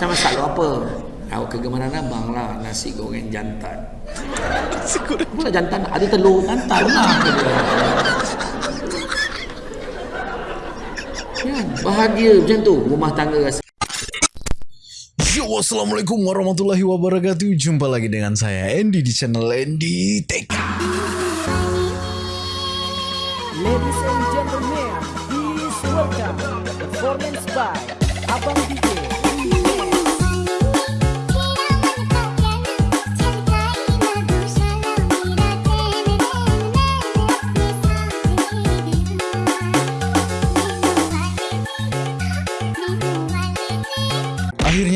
saya masak lu apa? Awak kegemaran abang lah nasi goreng jantan. nasi goreng. Apa jantan? Ada telur jantan lah. Ya, bahagia macam tu rumah tangga rasa. Yo, Assalamualaikum warahmatullahi wabarakatuh Jumpa lagi dengan saya Andy di channel Andy Tech Ladies and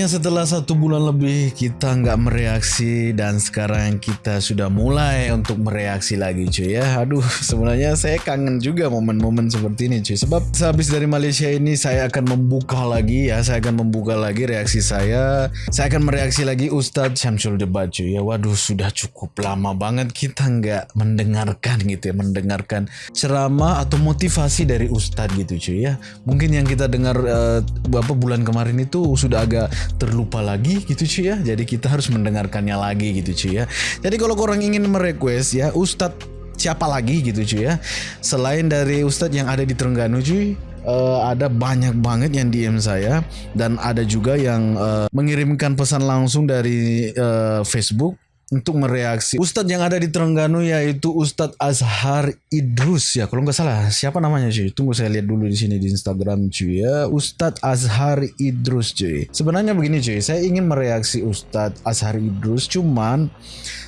Akhirnya setelah satu bulan lebih kita nggak mereaksi dan sekarang kita sudah mulai untuk mereaksi lagi cuy ya. Aduh sebenarnya saya kangen juga momen-momen seperti ini cuy. Sebab sehabis dari Malaysia ini saya akan membuka lagi ya. Saya akan membuka lagi reaksi saya. Saya akan mereaksi lagi Ustadz Syamsul Debat cuy ya. Waduh sudah cukup lama banget kita nggak mendengarkan gitu ya. Mendengarkan ceramah atau motivasi dari Ustadz gitu cuy ya. Mungkin yang kita dengar uh, beberapa bulan kemarin itu sudah agak terlupa lagi gitu cuy ya. Jadi kita harus mendengarkannya lagi gitu cuy ya. Jadi kalau orang ingin merequest ya Ustadz siapa lagi gitu cuy ya. Selain dari Ustadz yang ada di Terengganu cuy. Uh, ada banyak banget yang DM saya dan ada juga yang uh, mengirimkan pesan langsung dari uh, Facebook untuk mereaksi. Ustadz yang ada di Terengganu yaitu Ustadz Azhar Idrus ya kalau nggak salah. Siapa namanya cuy? Tunggu saya lihat dulu di sini di Instagram cuy ya. Ustadz Azhar Idrus cuy. Sebenarnya begini cuy. Saya ingin mereaksi Ustadz Azhar Idrus cuman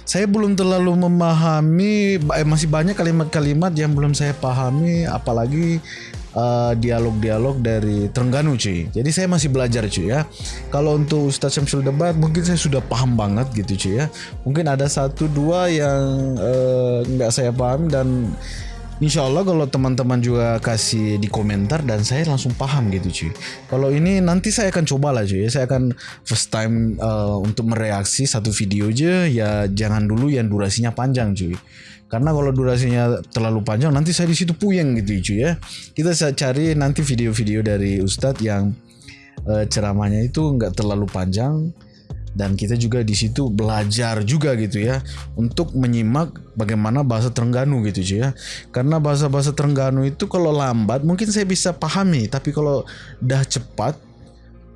saya belum terlalu memahami eh, masih banyak kalimat-kalimat yang belum saya pahami apalagi dialog-dialog uh, dari Terengganu cuy. Jadi saya masih belajar cuy ya. Kalau untuk Ustadz Syamsul Debat mungkin saya sudah paham banget gitu cuy ya. Mungkin ada satu dua yang uh, nggak saya paham dan Insya Allah kalau teman-teman juga kasih di komentar dan saya langsung paham gitu cuy. Kalau ini nanti saya akan coba lah cuy. Saya akan first time uh, untuk mereaksi satu video aja ya jangan dulu yang durasinya panjang cuy. Karena kalau durasinya terlalu panjang nanti saya di situ puyeng gitu cuy ya. Kita cari nanti video-video dari Ustadz yang uh, ceramahnya itu nggak terlalu panjang dan kita juga di situ belajar juga gitu ya untuk menyimak bagaimana bahasa Terengganu gitu cuy ya karena bahasa-bahasa Terengganu itu kalau lambat mungkin saya bisa pahami tapi kalau dah cepat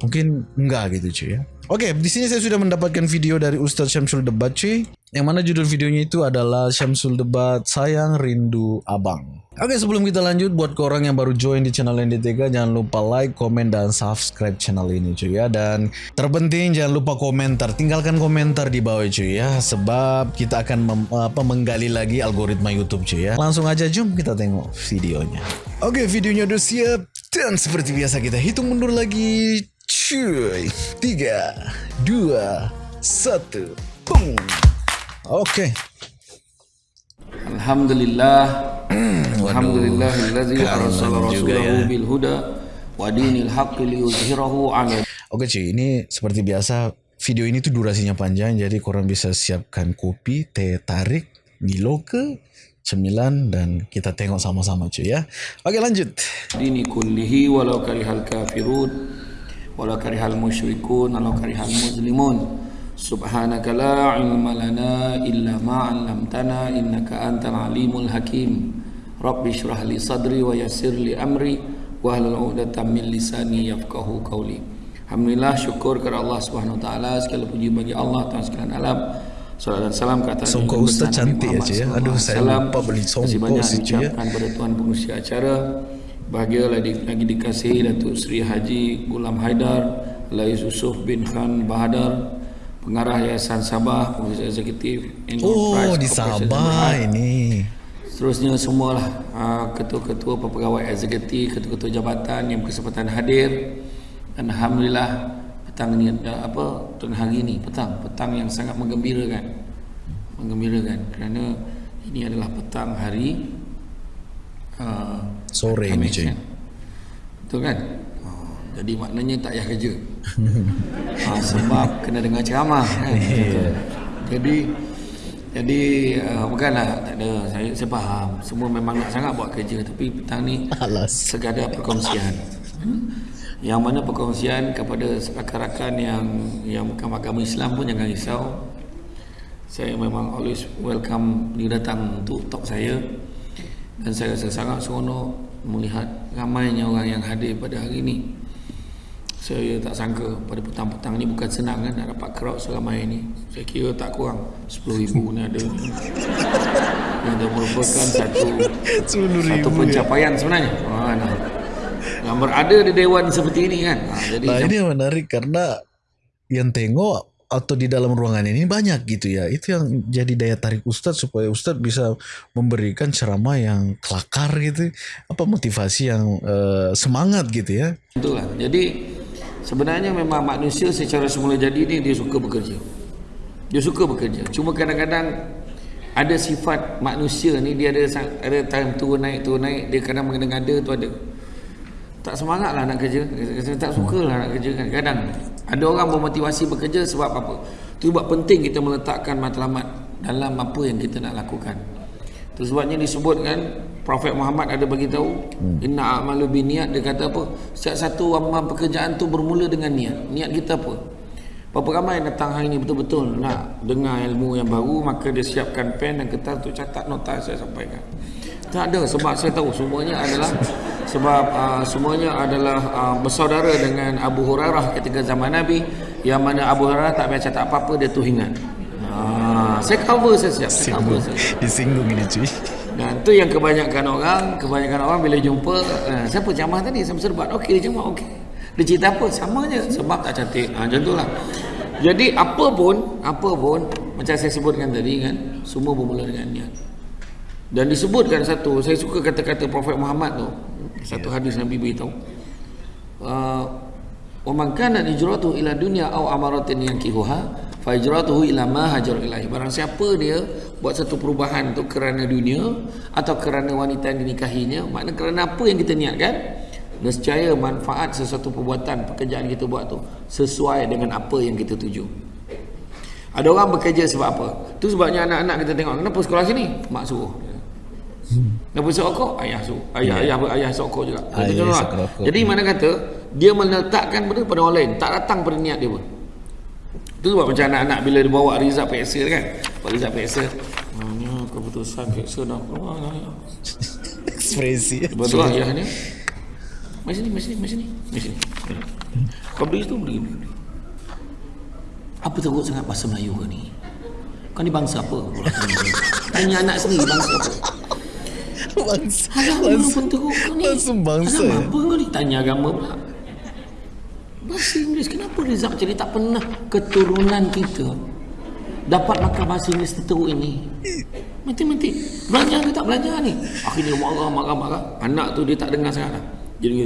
mungkin enggak gitu cuy ya oke di sini saya sudah mendapatkan video dari Ustadz Syamsul Debat yang mana judul videonya itu adalah Syamsul Debat Sayang Rindu Abang. Oke sebelum kita lanjut buat ke orang yang baru join di channel ND3 jangan lupa like, komen, dan subscribe channel ini cuy ya. Dan terpenting jangan lupa komentar. Tinggalkan komentar di bawah cuy ya. Sebab kita akan mem, apa, menggali lagi algoritma YouTube cuy ya. Langsung aja jom kita tengok videonya. Oke videonya udah siap. Dan seperti biasa kita hitung mundur lagi cuy 3 2 1 boom Oke. Okay. Alhamdulillah. Alhamdulillahilladzi arsala rasulahu ya. bil huda wa dinil haqqi liyuzhirahu 'ala Oke cuy, ini seperti biasa video ini tuh durasinya panjang jadi korang bisa siapkan kopi, teh tarik, Milo ke cemilan dan kita tengok sama-sama cuy ya. Oke lanjut. Dini kullihi walau karihal kafirun Walau karihal musyrikun Walau karihal muslimun Subhanaka la ilma lana illa ma'alamtana Innaka antal alimul hakim Rabbi syurah li sadri wa yasir li amri Wa ahlul u'datan min lisani yafkahu qawli Alhamdulillah syukur kepada Allah Subhanahu Wa Taala segala puji bagi Allah Tuhan sekalian alam. Salam dan salam kata Sungguh Ustaz cantik aja ya. ya. Aduh saya lupa beli sombong sih ya. Terima kasih banyak ucapkan kepada Tuhan pengusia acara. Bahagia lagi, lagi dikasihi Datuk Sri Haji Gulam Haidar, Lais Yusuf bin Khan Bahadar, pengarah Yayasan Sabah, pengurus eksekutif Oh, di Sabah ini. Seterusnya semualah uh, ketua-ketua pegawai eksekutif, ketua-ketua jabatan yang berkesempatan hadir. Dan alhamdulillah petang ini uh, apa tengah hari ini petang petang yang sangat menggembirakan. Menggembirakan kerana ini adalah petang hari uh, sore ini cuy. Betul kan? Jadi maknanya tak payah kerja ha, Sebab kena dengar ceramah kan? yeah. Jadi Jadi uh, Bukanlah tak ada saya, saya faham Semua memang nak sangat buat kerja Tapi petang ni Alas. Segada perkongsian hmm? yang mana perkongsian kepada rakan-rakan yang yang bukan agama Islam pun jangan risau saya memang always welcome dia datang untuk talk saya dan saya rasa sangat seronok melihat ramainya orang yang hadir pada hari ini. Saya tak sangka pada petang-petang ni bukan senang kan nak dapat crowd selama ini saya kira tak kurang 10 ribu ni ada. Yang dah merupakan satu 10 satu pencapaian sebenarnya. Ha, nah. yang berada di dewan seperti ini kan. Ha, jadi Nah ini menarik karena yang tengok atau di dalam ruangan ini banyak gitu ya. Itu yang jadi daya tarik Ustadz supaya Ustadz bisa memberikan ceramah yang kelakar gitu. Apa motivasi yang eh, semangat gitu ya. Itulah. Jadi sebenarnya memang manusia secara semula jadi ni dia suka bekerja. Dia suka bekerja. Cuma kadang-kadang ada sifat manusia ni dia ada ada time turun naik turun naik dia kadang mengada-ngada tu ada. Tak semangat lah nak kerja. Tak suka lah nak kerja kan. Kadang Ada orang bermotivasi bekerja sebab apa? Itu sebab penting kita meletakkan matlamat Dalam apa yang kita nak lakukan. Itu sebabnya disebutkan Prophet Muhammad ada bagi tahu Inna a'malu biniat Dia kata apa? Setiap satu amal pekerjaan tu bermula dengan niat. Niat kita apa? Berapa ramai yang datang hari ini betul-betul nak dengar ilmu yang baru maka dia siapkan pen dan kertas untuk catat nota yang saya sampaikan. Tak ada sebab saya tahu semuanya adalah sebab uh, semuanya adalah uh, bersaudara dengan Abu Hurairah ketika zaman Nabi yang mana Abu Hurairah tak payah catat apa-apa dia tu ingat. Ah, saya cover saya siap, saya cover saya. Disinggung ini cuy. Dan tu yang kebanyakan orang, kebanyakan orang bila jumpa, eh, siapa ceramah tadi? Saya serbat. Okey, dia ceramah okey. Dia cerita apa? Sama je sebab tak cantik. Ha, macam itulah. Jadi apa pun, apa pun macam saya sebutkan tadi kan, semua bermula dengan niat. Dan disebutkan satu, saya suka kata-kata Prophet Muhammad tu. Satu hadis Nabi beritahu. Uh, wa man kana hijratuhu ila dunya aw amaratin yankihuha fa hijratuhu ila ma hajar ilahi barang siapa dia buat satu perubahan tu kerana dunia atau kerana wanita yang dinikahinya makna kerana apa yang kita niatkan nescaya manfaat sesuatu perbuatan pekerjaan kita buat tu sesuai dengan apa yang kita tuju. Ada orang bekerja sebab apa? Tu sebabnya anak-anak kita tengok kenapa sekolah sini? Mak suruh Kenapa suruh rokok? Ayah suruh. Ayah, ayah, ayah suruh rokok juga. Ayah isap rokok. Jadi mana kata dia meletakkan benda pada orang lain, tak datang pada niat dia pun. Itu sebab macam anak-anak bila dia bawa result PSA kan. Bawa result PSA. Mana keputusan PSA dah keluar dah. ya. Ekspresi. Betul lah ayah ni. Mari sini, mari sini, mari sini. Mari. Kau beli tu, beli. Apa teruk sangat bahasa Melayu ke ni? Kau ni bangsa apa? Tanya anak sendiri bangsa apa? Bangsa. Agama pun teruk kau ni. langsung bangsa, Agama apa kau ni? Tanya agama pula. Bahasa Inggeris. Kenapa Rizal ni tak pernah keturunan kita dapat makan bahasa Inggeris teruk ini? Mati-mati. Belajar ke tak belajar ni? Akhirnya marah, marah, marah. Anak tu dia tak dengar. Jadi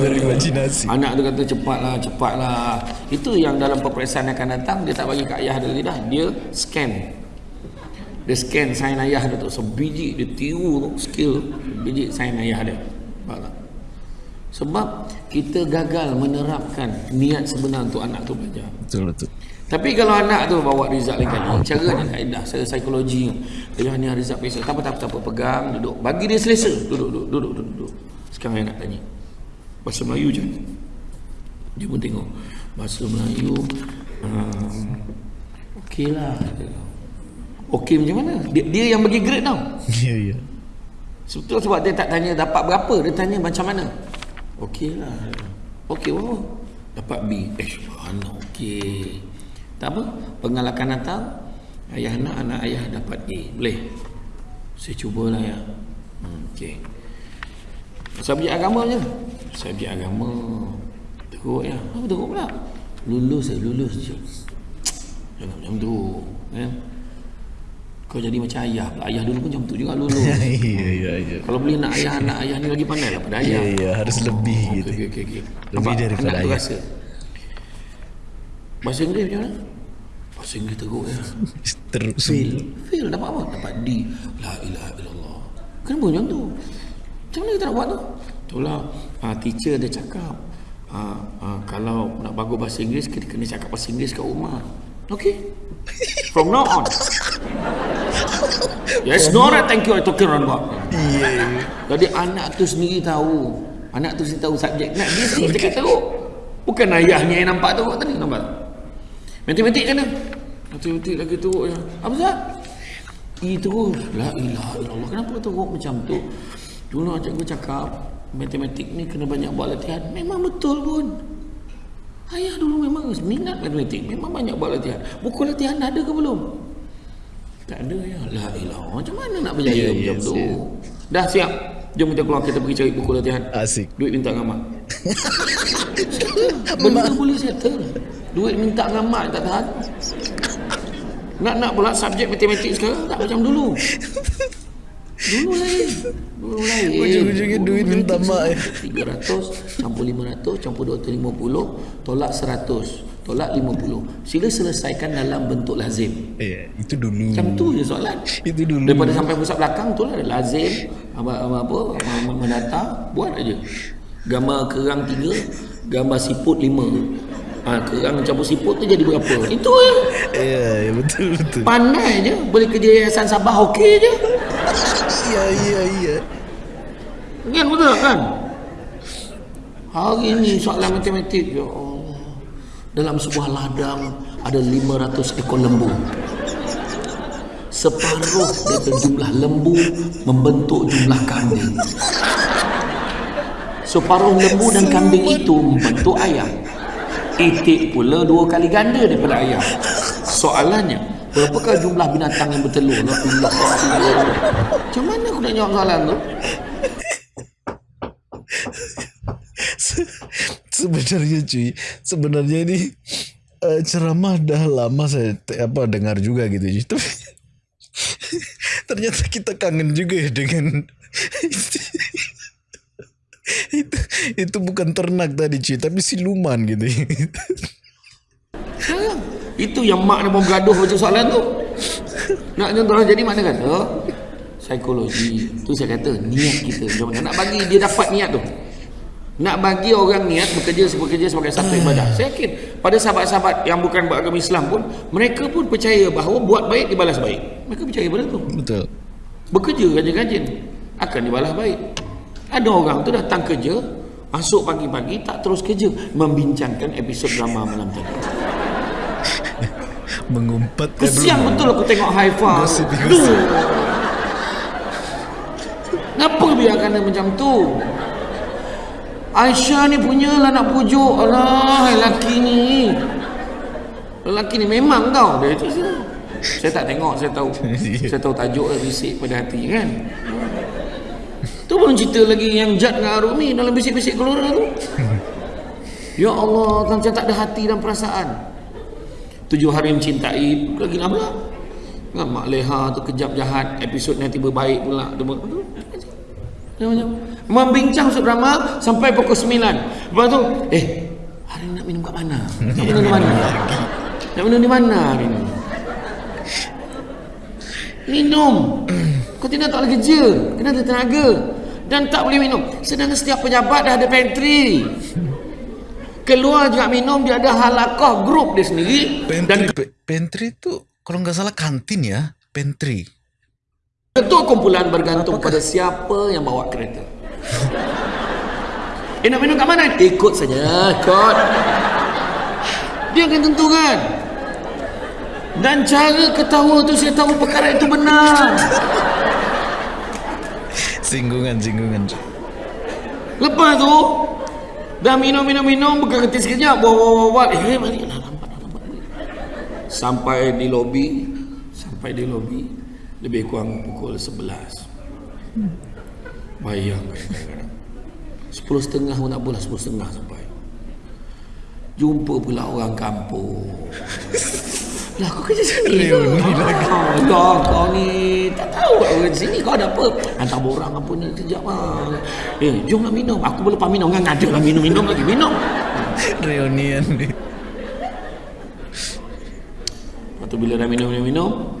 Berimajinasi. Anak tu kata cepatlah, cepatlah. Itu yang dalam peperiksaan akan datang dia tak bagi kat ayah dan lidah, dia scan. Dia scan sign ayah dia tu sebiji dia tiru tu skill biji sign ayah dia. Faham tak? Sebab kita gagal menerapkan niat sebenar untuk anak tu belajar. Betul betul. Tapi kalau anak tu bawa result lain kali, caranya kaedah saya psikologi. Ayah ni result biasa. Tak apa tak apa, tak apa pegang duduk. Bagi dia selesa. Duduk duduk duduk duduk. duduk. Sekarang saya nak tanya. Bahasa Melayu je. Dia pun tengok bahasa Melayu um, okey lah. Okey macam mana? Dia, dia yang bagi grade tau. Iya iya. Sebetulnya sebab dia tak tanya dapat berapa, dia tanya macam mana. Okey lah. Okey berapa? Dapat B. Eh, mana okey. Tak apa, pengalakan datang, ayah nak anak ayah dapat A. Boleh? Saya cubalah ya. Hmm, okey. Subjek agama je. Subjek agama. Teruk ya. Apa teruk pula? Lulus saya, lulus je. Jangan macam tu. Ya. Kau jadi macam ayah pula. Ayah dulu pun macam tu juga lulus. Iya iya iya. Kalau boleh nak ayah anak ayah ni lagi pandai lah pada ayah. Iya iya harus lebih Okey gitu. okey okey. okey. Lebih Nampak? daripada ayah. rasa. Bahasa Inggeris macam mana? Bahasa Inggeris teruk ya. Terus. Fail. Fail dapat apa? Dapat D. La ilaha illallah. Kenapa macam tu? Macam mana kita nak buat tu? Itulah uh, teacher dia cakap uh, uh, kalau nak bagus bahasa Inggeris kita kena cakap bahasa Inggeris kat rumah. Okay. From now on. Yes, no right, thank you. I talking around about. Iya. Jadi anak tu sendiri tahu Anak tu sini tahu subjek. Nak dia sini cakap teruk. Bukan ayahnya yang nampak teruk tadi. Nampak? Matematik kan? Matematik lagi teruk ya. Apa Zat? I terus. La ilaha illallah. Kenapa teruk macam tu? Dulu cikgu cakap, matematik ni kena banyak buat latihan. Memang betul pun. Ayah dulu memang minat matematik. Memang banyak buat latihan. Buku latihan ada ke belum? Tak ada ya. La ilaha. Macam mana nak berjaya Ya, macam yes, tu? ya. Dah siap. Jom kita keluar kita pergi cari buku latihan. Asik. Duit minta dengan mak. Benda boleh settle. Duit minta dengan mak tak tahan. Nak nak pula subjek matematik sekarang tak macam dulu. Dulu lain. Dulu lain. Ujung-ujungnya duit minta mak. 300 campur 500 campur 250 tolak 100 tolak 50. Sila selesaikan dalam bentuk lazim. Eh, itu dulu. Macam tu je soalan. Itu dulu. Daripada sampai pusat belakang tu lah lazim apa apa, apa apa menata buat aja. Gambar kerang tiga, gambar siput lima. Ha, kerang campur siput tu jadi berapa? Itu je. Ya, ya betul betul. Pandai je. Boleh kerja yayasan Sabah okey je. Iya, iya, iya. Kan betul kan? Hari ni soalan matematik ya Allah. Dalam sebuah ladang ada 500 ekor lembu. Separuh daripada jumlah lembu membentuk jumlah kambing. Separuh lembu dan kambing itu membentuk ayam. Itik pula dua kali ganda daripada ayam. Soalannya, berapakah jumlah binatang yang bertelur? Macam mana aku nak jawab soalan tu? Se- sebenarnya cuy sebenarnya ini eh, ceramah dah lama saya apa dengar juga gitu cuy tapi ternyata kita kangen juga ya dengan itu itu bukan ternak tadi cuy tapi siluman gitu Sayang. Itu yang mak mau bergaduh macam soalan tu. Nak contoh jadi mana kata psikologi. Tu saya kata niat kita. Nak bagi dia dapat niat tu. Nak bagi orang niat bekerja bekerja sebagai satu ibadah. Saya yakin pada sahabat-sahabat yang bukan beragama Islam pun mereka pun percaya bahawa buat baik dibalas baik. Mereka percaya pada tu. betul Bekerja rajin-rajin akan dibalas baik. Ada orang tu datang kerja, masuk pagi-pagi tak terus kerja membincangkan episod drama malam tadi. mengumpat Kesian betul aku tengok Haifa. Gosip, gosip. Aduh. Kenapa biarkan dia macam tu? Aisyah ni punya lah nak pujuk. Alah, lelaki ni. Lelaki ni memang kau. Dia tu saya, saya tak tengok, saya tahu. saya tahu tajuk dia bisik pada hati kan. Tu belum cerita lagi yang Jad dengan Arumi dalam bisik-bisik keluar tu. Ya Allah, macam tak ada hati dan perasaan. Tujuh hari mencintai lagi lama kan Mak Leha tu kejap jahat episod nanti berbaik pula dia ber- dia macam membincang drama sampai pukul 9 lepas tu eh hari ni nak minum kat mana? Nak minum di mana? Nak minum di mana hari ni? Minum. Kau tidak tak boleh kerja kena ada tenaga dan tak boleh minum. Sedangkan setiap pejabat dah ada pantry. Keluar juga minum dia ada halakoh grup dia sendiri pantry dan pantry itu kalau nggak salah kantin ya pantry Ketua kumpulan bergantung pada siapa yang bawa kereta. Eh nak minum kat mana? Ikut saja, ikut. Dia akan tentukan. Dan cara ketawa tu saya tahu perkara itu benar. singgungan singgungan Lepas tu dah minum minum minum berhenti sekejap buat buat buat buat eh balik dah lambat dah lambat. Sampai di lobi sampai di lobi lebih kurang pukul 11. Bayang kadang-kadang. Sepuluh setengah pun tak apalah sepuluh setengah sampai. Jumpa pula orang kampung. Lah kau kerja sini ke? Ah, Lah kau ni tak tahu kat orang sini kau ada apa? Hantar borang apa ni kejap lah. Eh jom lah minum. Aku boleh lepas minum kan ada lah minum-minum lagi minum. reunian nih Lepas tu bila dah minum-minum-minum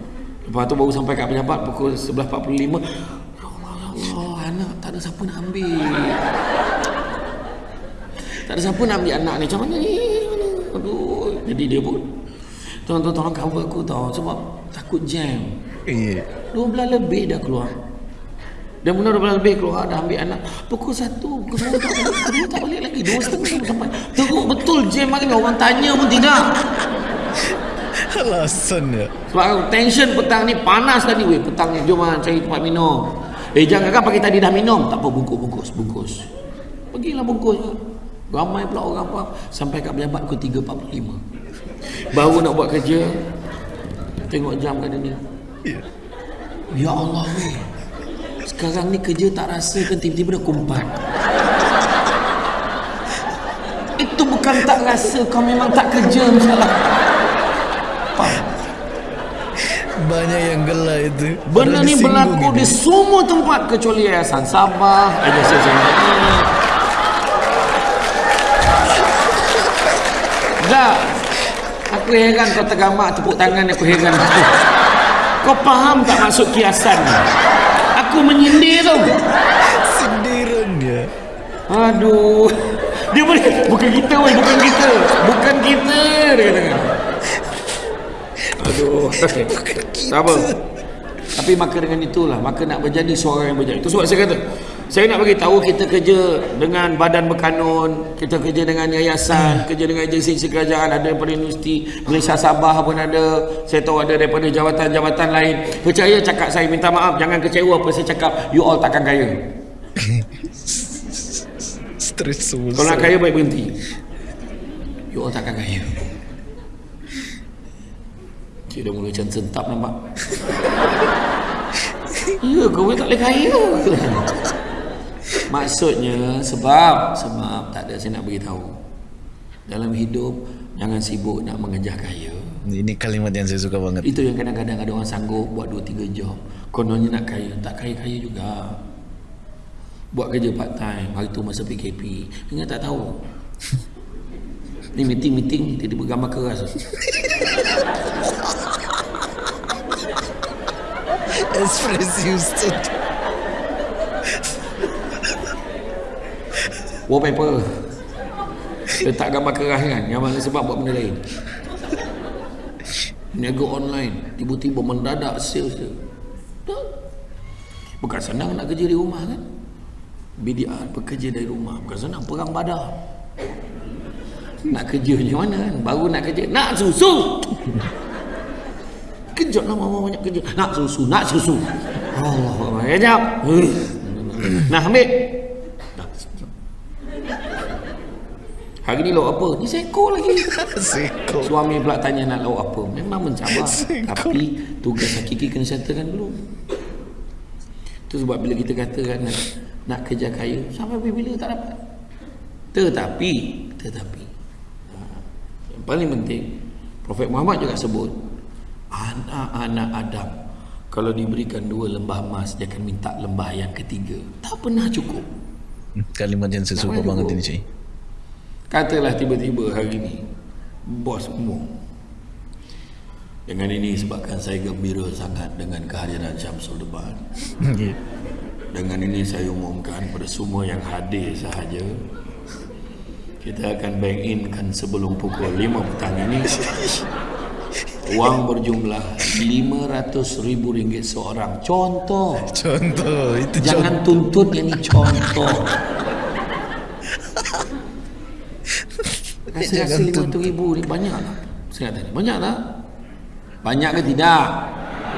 Lepas tu baru sampai kat pejabat pukul 11.45 Ya Allah, ya Allah Anak tak ada siapa nak ambil. Tak ada siapa nak ambil anak ni. Macam mana ni? Aduh. Jadi dia pun Tolong-tolong tolong cover aku tau. Sebab takut jam. Iya. 12 lebih dah keluar. Dan benar dah lebih keluar dah ambil anak. Pukul satu Pukul dua tak balik Kedua tak balik lagi. Dua setengah sampai Teruk betul jam hari ni. Orang tanya pun tidak Alasan ya. Sebab aku tension petang ni Panas tadi weh. Petang ni Jom lah cari tempat minum. Eh jangan kan pagi tadi dah minum. Tak apa bungkus bungkus. Pergilah bungkus. Ramai pula orang apa Sampai kat pejabat pukul 3.45 Baru nak buat kerja Tengok jam kat dia ni Ya Allah weh. Sekarang ni kerja tak rasa kan tiba-tiba dah kumpat. Itu bukan tak rasa Kau memang tak kerja masalah Banyak yang gelak itu. Benda ni berlaku ini. di semua tempat kecuali Yayasan Sabah, Yayasan Sabah. Dah. Aku heran kau tergamak tepuk tangan aku heran aku. Kau faham tak maksud kiasan ni? Aku menyindir tu. Sindiran dia. Aduh. Dia boleh bukan kita weh, bukan kita. Bukan kita dia kata. Aduh. Tak apa. Tapi maka dengan itulah maka nak menjadi seorang yang berjaya. Itu sebab saya kata saya nak bagi tahu kita kerja dengan badan berkanun, kita kerja dengan yayasan, kerja dengan agensi kerajaan, ada daripada Universiti Malaysia Sabah pun ada. Saya tahu ada daripada jawatan-jawatan lain. Percaya cakap saya minta maaf, jangan kecewa apa saya cakap. You all takkan kaya. Stres semua. Kalau nak kaya baik berhenti. You all takkan kaya. Cik dah mula macam sentap nampak. ya, kau tak boleh kaya. Maksudnya sebab sebab tak ada saya nak beritahu. Dalam hidup jangan sibuk nak mengejar kaya. Ini kalimat yang saya suka banget. Itu yang kadang-kadang ada orang sanggup buat 2 3 job. Kononnya nak kaya, tak kaya-kaya juga. Buat kerja part time, hari tu masa PKP. Ingat tak tahu. Ni meeting-meeting tiba-tiba gambar keras. Express Houston. Wallpaper. Letak gambar keras kan. Gambar ni sebab buat benda lain. Niaga online. Tiba-tiba mendadak sales dia. Bukan senang nak kerja di rumah kan. BDR bekerja dari rumah. Bukan senang perang badak. Nak kerja macam mana kan. Baru nak kerja. Nak susu. Kejap lah mama banyak kerja. Nak susu. Nak susu. Allah. Kejap. Nah ambil. Hari ni lauk apa? Ni seko lagi. Seko. Suami pula tanya nak lauk apa. Memang mencabar. Seko. Tapi tugas hakiki kena settlekan dulu. Itu sebab bila kita katakan nak, nak kerja kaya, sampai bila tak dapat. Tetapi, tetapi, paling penting, Prophet Muhammad juga sebut, anak-anak Adam, kalau diberikan dua lembah emas, dia akan minta lembah yang ketiga. Tak pernah cukup. Kalimat yang saya suka Tak banget ini, Cik. Katalah tiba-tiba hari ni Bos umum Dengan ini sebabkan saya gembira sangat Dengan kehadiran Syamsul Deban Ya. Dengan ini saya umumkan pada semua yang hadir sahaja Kita akan bank in kan sebelum pukul 5 petang ini Wang berjumlah RM500,000 seorang Contoh Contoh, itu contoh. Jangan tuntut yang ini contoh Jangan lima ribu ni banyak tak? Saya banyak tak? Banyak ke tidak?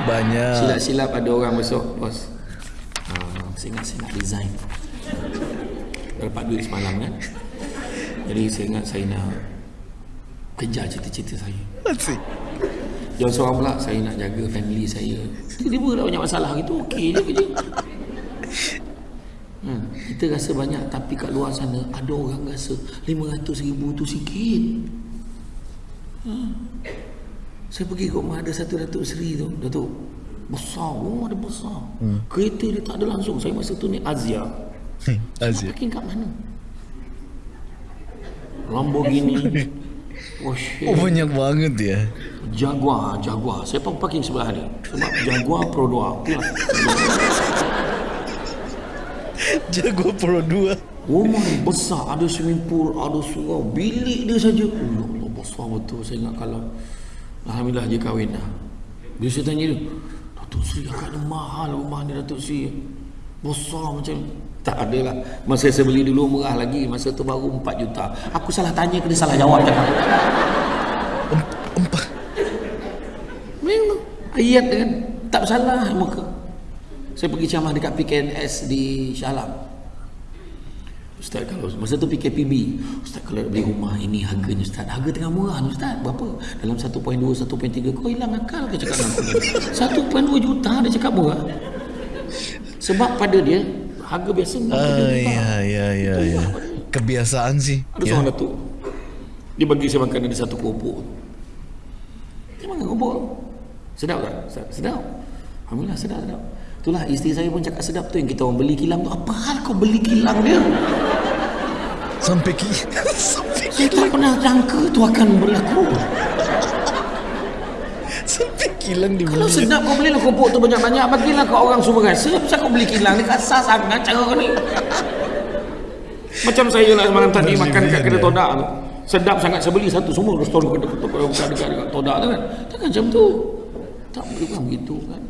Banyak. Silap-silap ada orang besok, bos. Ah, saya ingat saya nak resign. Dapat duit semalam kan? Jadi saya ingat saya nak kejar cita-cita saya. Asik. Jangan seorang pula saya nak jaga family saya. Tiba-tiba dah banyak masalah gitu, okey je kerja. Hmm, kita rasa banyak tapi kat luar sana ada orang rasa 500 ribu tu sikit. Hmm. Saya pergi ke rumah ada satu Datuk Seri tu, Datuk. Besar, rumah dia besar. Hmm. Kereta dia tak ada langsung. Saya masa tu ni Azia. Asyik. Parking kat mana? Lamborghini. Oh, shit. Oh banyak banget ya. Jaguar, Jaguar. Saya pun parking sebelah dia. Sebab Jaguar Pro 2. Okey lah. Jago Pro 2. Rumah ni besar, ada swimming pool, ada surau. Bilik dia saja. Oh, ya Allah, besar betul. Saya ingat kalau Alhamdulillah dia kahwin dah. Bila saya tanya dia, Datuk Seri agaknya mahal rumah ni Datuk Seri. Besar macam tak ada lah. Masa saya beli dulu murah lagi. Masa tu baru 4 juta. Aku salah tanya ke dia salah jawab cakap. Empat. Memang. Ayat kan. Tak salah muka. Saya pergi ceramah dekat PKNS di Shah Alam. Ustaz kalau masa tu PKPB. Ustaz kalau beli rumah ini harganya Ustaz. Harga tengah murah ni Ustaz. Berapa? Dalam 1.2, 1.3. Kau hilang akal ke cakap dengan aku? 1.2 juta dia cakap murah. Sebab pada dia harga biasa 6 Ah, ya, ya, ya, ya. Kebiasaan sih. Ada Ya. seorang datuk Dia bagi saya makan ada satu keropok Dia makan keropok Sedap tak? Sedap, sedap. Alhamdulillah sedap sedap Itulah isteri saya pun cakap sedap tu Yang kita orang beli kilang tu Apa hal kau beli kilang dia? Sampai ki. Sampai tak pernah jangka tu akan berlaku kilang dibeli. Kalau sedap kau belilah keropok tu banyak-banyak. Bagilah kau orang semua rasa Kenapa kau beli kilang Dia kasar sangat cara kau ni. Macam saya lah semalam tadi Makan kat kedai todak tu. Sedap sangat saya beli satu semua. Restoran kedai todak Bukan dekat, dekat todak tu kan. Takkan macam tu. Tak boleh bukan begitu kan.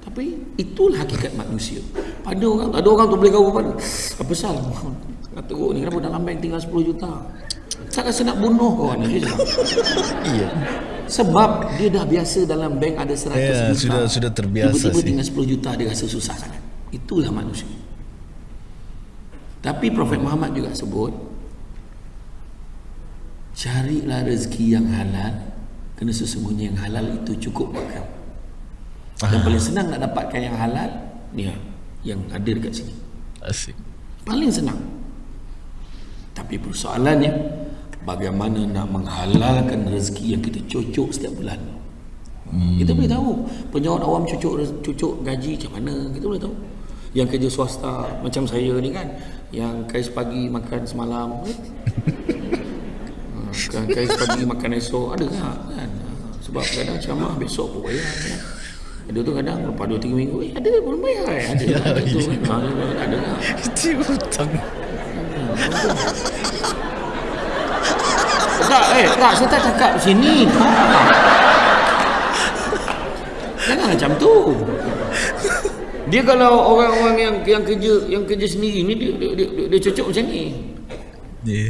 Tapi itulah hakikat manusia. Pada orang Ada orang tu boleh kau pada Apa sal Kata teruk ni Kenapa dalam bank tinggal 10 juta? Tak rasa nak bunuh kau ni. Iya. Sebab dia dah biasa dalam bank ada 100 Ya, juta. sudah- sudah terbiasa Tiba-tiba sih. tinggal 10 juta dia rasa susah sangat. Itulah manusia. Tapi Prophet Muhammad juga sebut carilah rezeki yang halal kerana sesungguhnya yang halal itu cukup buat kamu. Yang paling senang nak dapatkan yang halal ni yang ada dekat sini. Asik. Paling senang. Tapi persoalannya bagaimana nak menghalalkan rezeki yang kita cucuk setiap bulan. Hmm. Kita boleh tahu penjawat awam cucuk cucuk gaji macam mana kita boleh tahu. Yang kerja swasta macam saya ni kan yang kais pagi makan semalam. Kan kais pagi makan esok ada tak kan? Sebab kadang ceramah besok pun bayar kan? Ada tu kadang lepas 2 3 minggu eh ada belum bayar eh? Ada. Ya, ada, tu, kan? Ha, ada tak? Itu hutang. Tak, eh, tak, saya tak cakap sini. Jangan macam tu. Dia kalau orang-orang yang yang kerja yang kerja sendiri ni dia dia, dia, dia, dia cocok macam ni. Ya.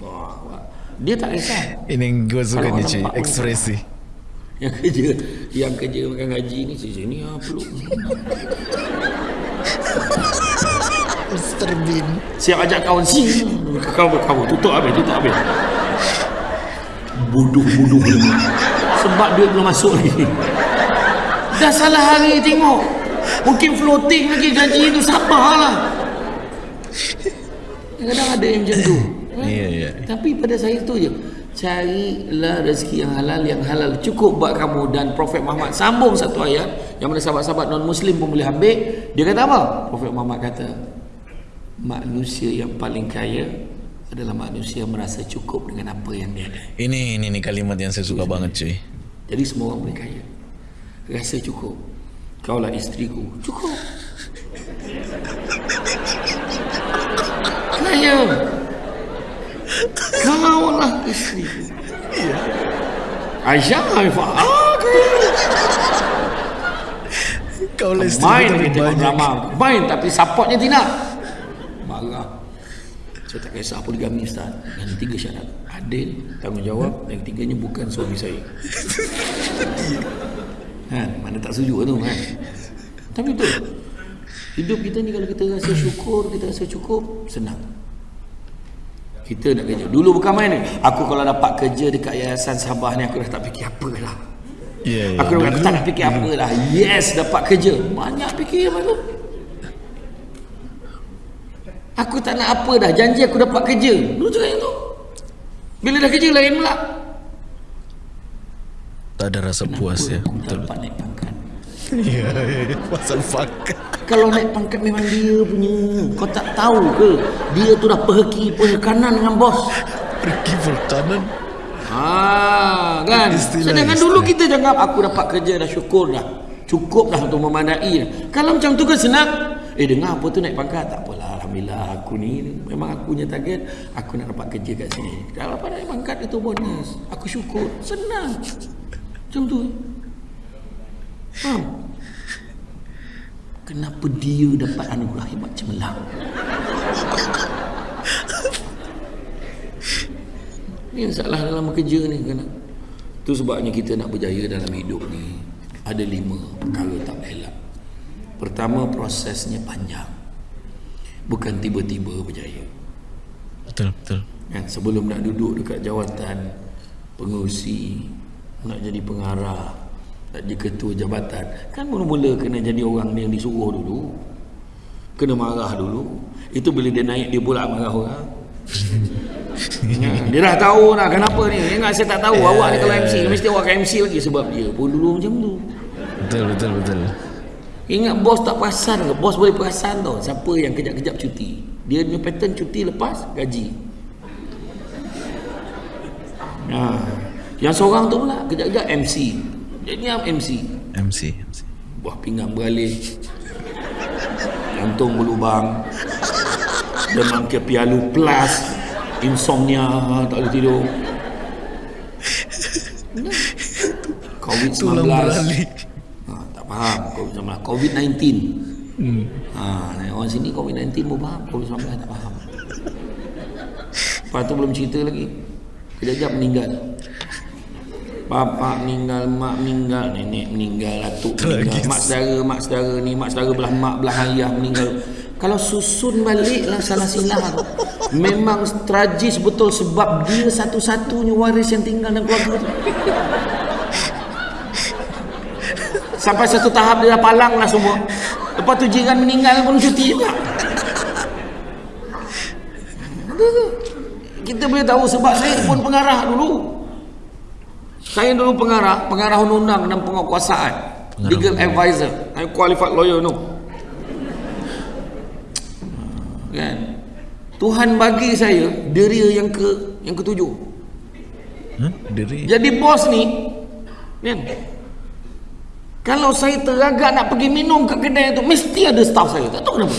Wah. Dia tak kisah. Ini gue suka cuy, nampak, ekspresi. Yang kerja yang kerja makan gaji ni sini ah peluk. Mr. Bean. Siap ajak kawan sini. Kau kau tutup habis, tutup habis. Bodoh-bodoh. Sebab duit belum masuk lagi. Dah salah hari tengok. Mungkin floating lagi gaji tu sabarlah. Kadang ada yang macam tu. kan? Iya, iya. Tapi pada saya tu je. Carilah rezeki yang halal yang halal cukup buat kamu dan Prophet Muhammad sambung satu ayat yang mana sahabat-sahabat non muslim pun boleh ambil dia kata apa Prophet Muhammad kata manusia yang paling kaya adalah manusia merasa cukup dengan apa yang dia ada. Ini ini nih kalimat yang saya suka banget cuy. jadi semua orang boleh kaya. Rasa cukup. Kaulah isteriku cukup. Kaya. Kaulah isteriku Aisyah Haifah ah, kaya Kau main dia tengok drama. Main tapi supportnya tidak saya tak kisah poligami Ustaz. Yang tiga syarat. Adil tanggungjawab. Yang tiganya bukan suami saya. Kan? Mana tak setuju tu kan? Tapi betul. Hidup kita ni kalau kita rasa syukur kita rasa cukup senang. Kita nak kerja. Dulu bukan main ni. Aku kalau dapat kerja dekat yayasan Sabah ni aku dah tak fikir apa lah. Iya, iya. Aku dah tak nak fikir apa lah. Yes, dapat kerja. Banyak fikir apa tu? Aku tak nak apa dah. Janji aku dapat kerja. Dulu cakap yang tu. Bila dah kerja lain pula. Tak ada rasa puas ya. Aku tak dapat naik pangkat. Iya, iya. pasal fuck. Kalau naik pangkat memang dia punya. Kau tak tahu ke? Dia tu dah perheki perhekanan dengan bos. Pergi berkanan. Ha, kan? Istilah, Sedangkan istilah. dulu kita jangan aku dapat kerja dah syukur dah. Cukup dah untuk memadai. Kalau macam tu kan senang. Eh dengar apa tu naik pangkat? Tak apalah. Alhamdulillah aku ni memang aku punya target. Aku nak dapat kerja kat sini. Kalau dapat naik pangkat itu bonus. Aku syukur. Senang. Macam tu. Faham? kenapa dia dapat anugerah hebat cemerlang ni masalah dalam bekerja ni kena tu sebabnya kita nak berjaya dalam hidup ni ada lima perkara tak elak pertama prosesnya panjang bukan tiba-tiba berjaya. Betul, betul. kan sebelum nak duduk dekat jawatan pengurusi nak jadi pengarah nak jadi ketua jabatan kan mula-mula kena jadi orang yang disuruh dulu. Kena marah dulu. Itu bila dia naik dia pula marah orang. Ya, dia dah tahu lah kenapa ni. Ingat saya tak tahu. Awak ni kalau MC mesti awak akan MC lagi sebab dia pun dulu macam tu. Betul, betul, betul. Ingat bos tak perasan ke? Bos boleh perasan tau siapa yang kejap-kejap cuti. Dia punya pattern cuti lepas gaji. Ha. Yang seorang tu pula kejap-kejap MC. Dia ni MC. MC, MC. Buah pinggang beralih. Jantung berlubang. Demam ke pialu plus. Insomnia, tak boleh tidur. COVID-19. Tulang beralih. Ha, faham COVID-19. COVID-19. Hmm. Ha, orang sini COVID-19 pun faham. COVID-19 tak faham. Lepas tu belum cerita lagi. Kejap-kejap meninggal. Bapa meninggal, mak meninggal, nenek meninggal, atuk meninggal, mak saudara, mak saudara ni, mak saudara belah mak, belah ayah meninggal. Kalau susun balik lah salah silah. Memang tragis betul sebab dia satu-satunya waris yang tinggal dalam keluarga tu. Sampai satu tahap dia dah palang lah semua. Lepas tu jiran meninggal pun cuti juga. Kita boleh tahu sebab saya pun pengarah dulu. Saya dulu pengarah, pengarah undang-undang dan penguasaan. Legal advisor. I'm qualified lawyer no. Kan? Tuhan bagi saya deria yang ke yang ketujuh. Huh? Diri. Jadi bos ni kan? Kalau saya teragak nak pergi minum kat kedai tu mesti ada staff saya. Tak tahu kenapa.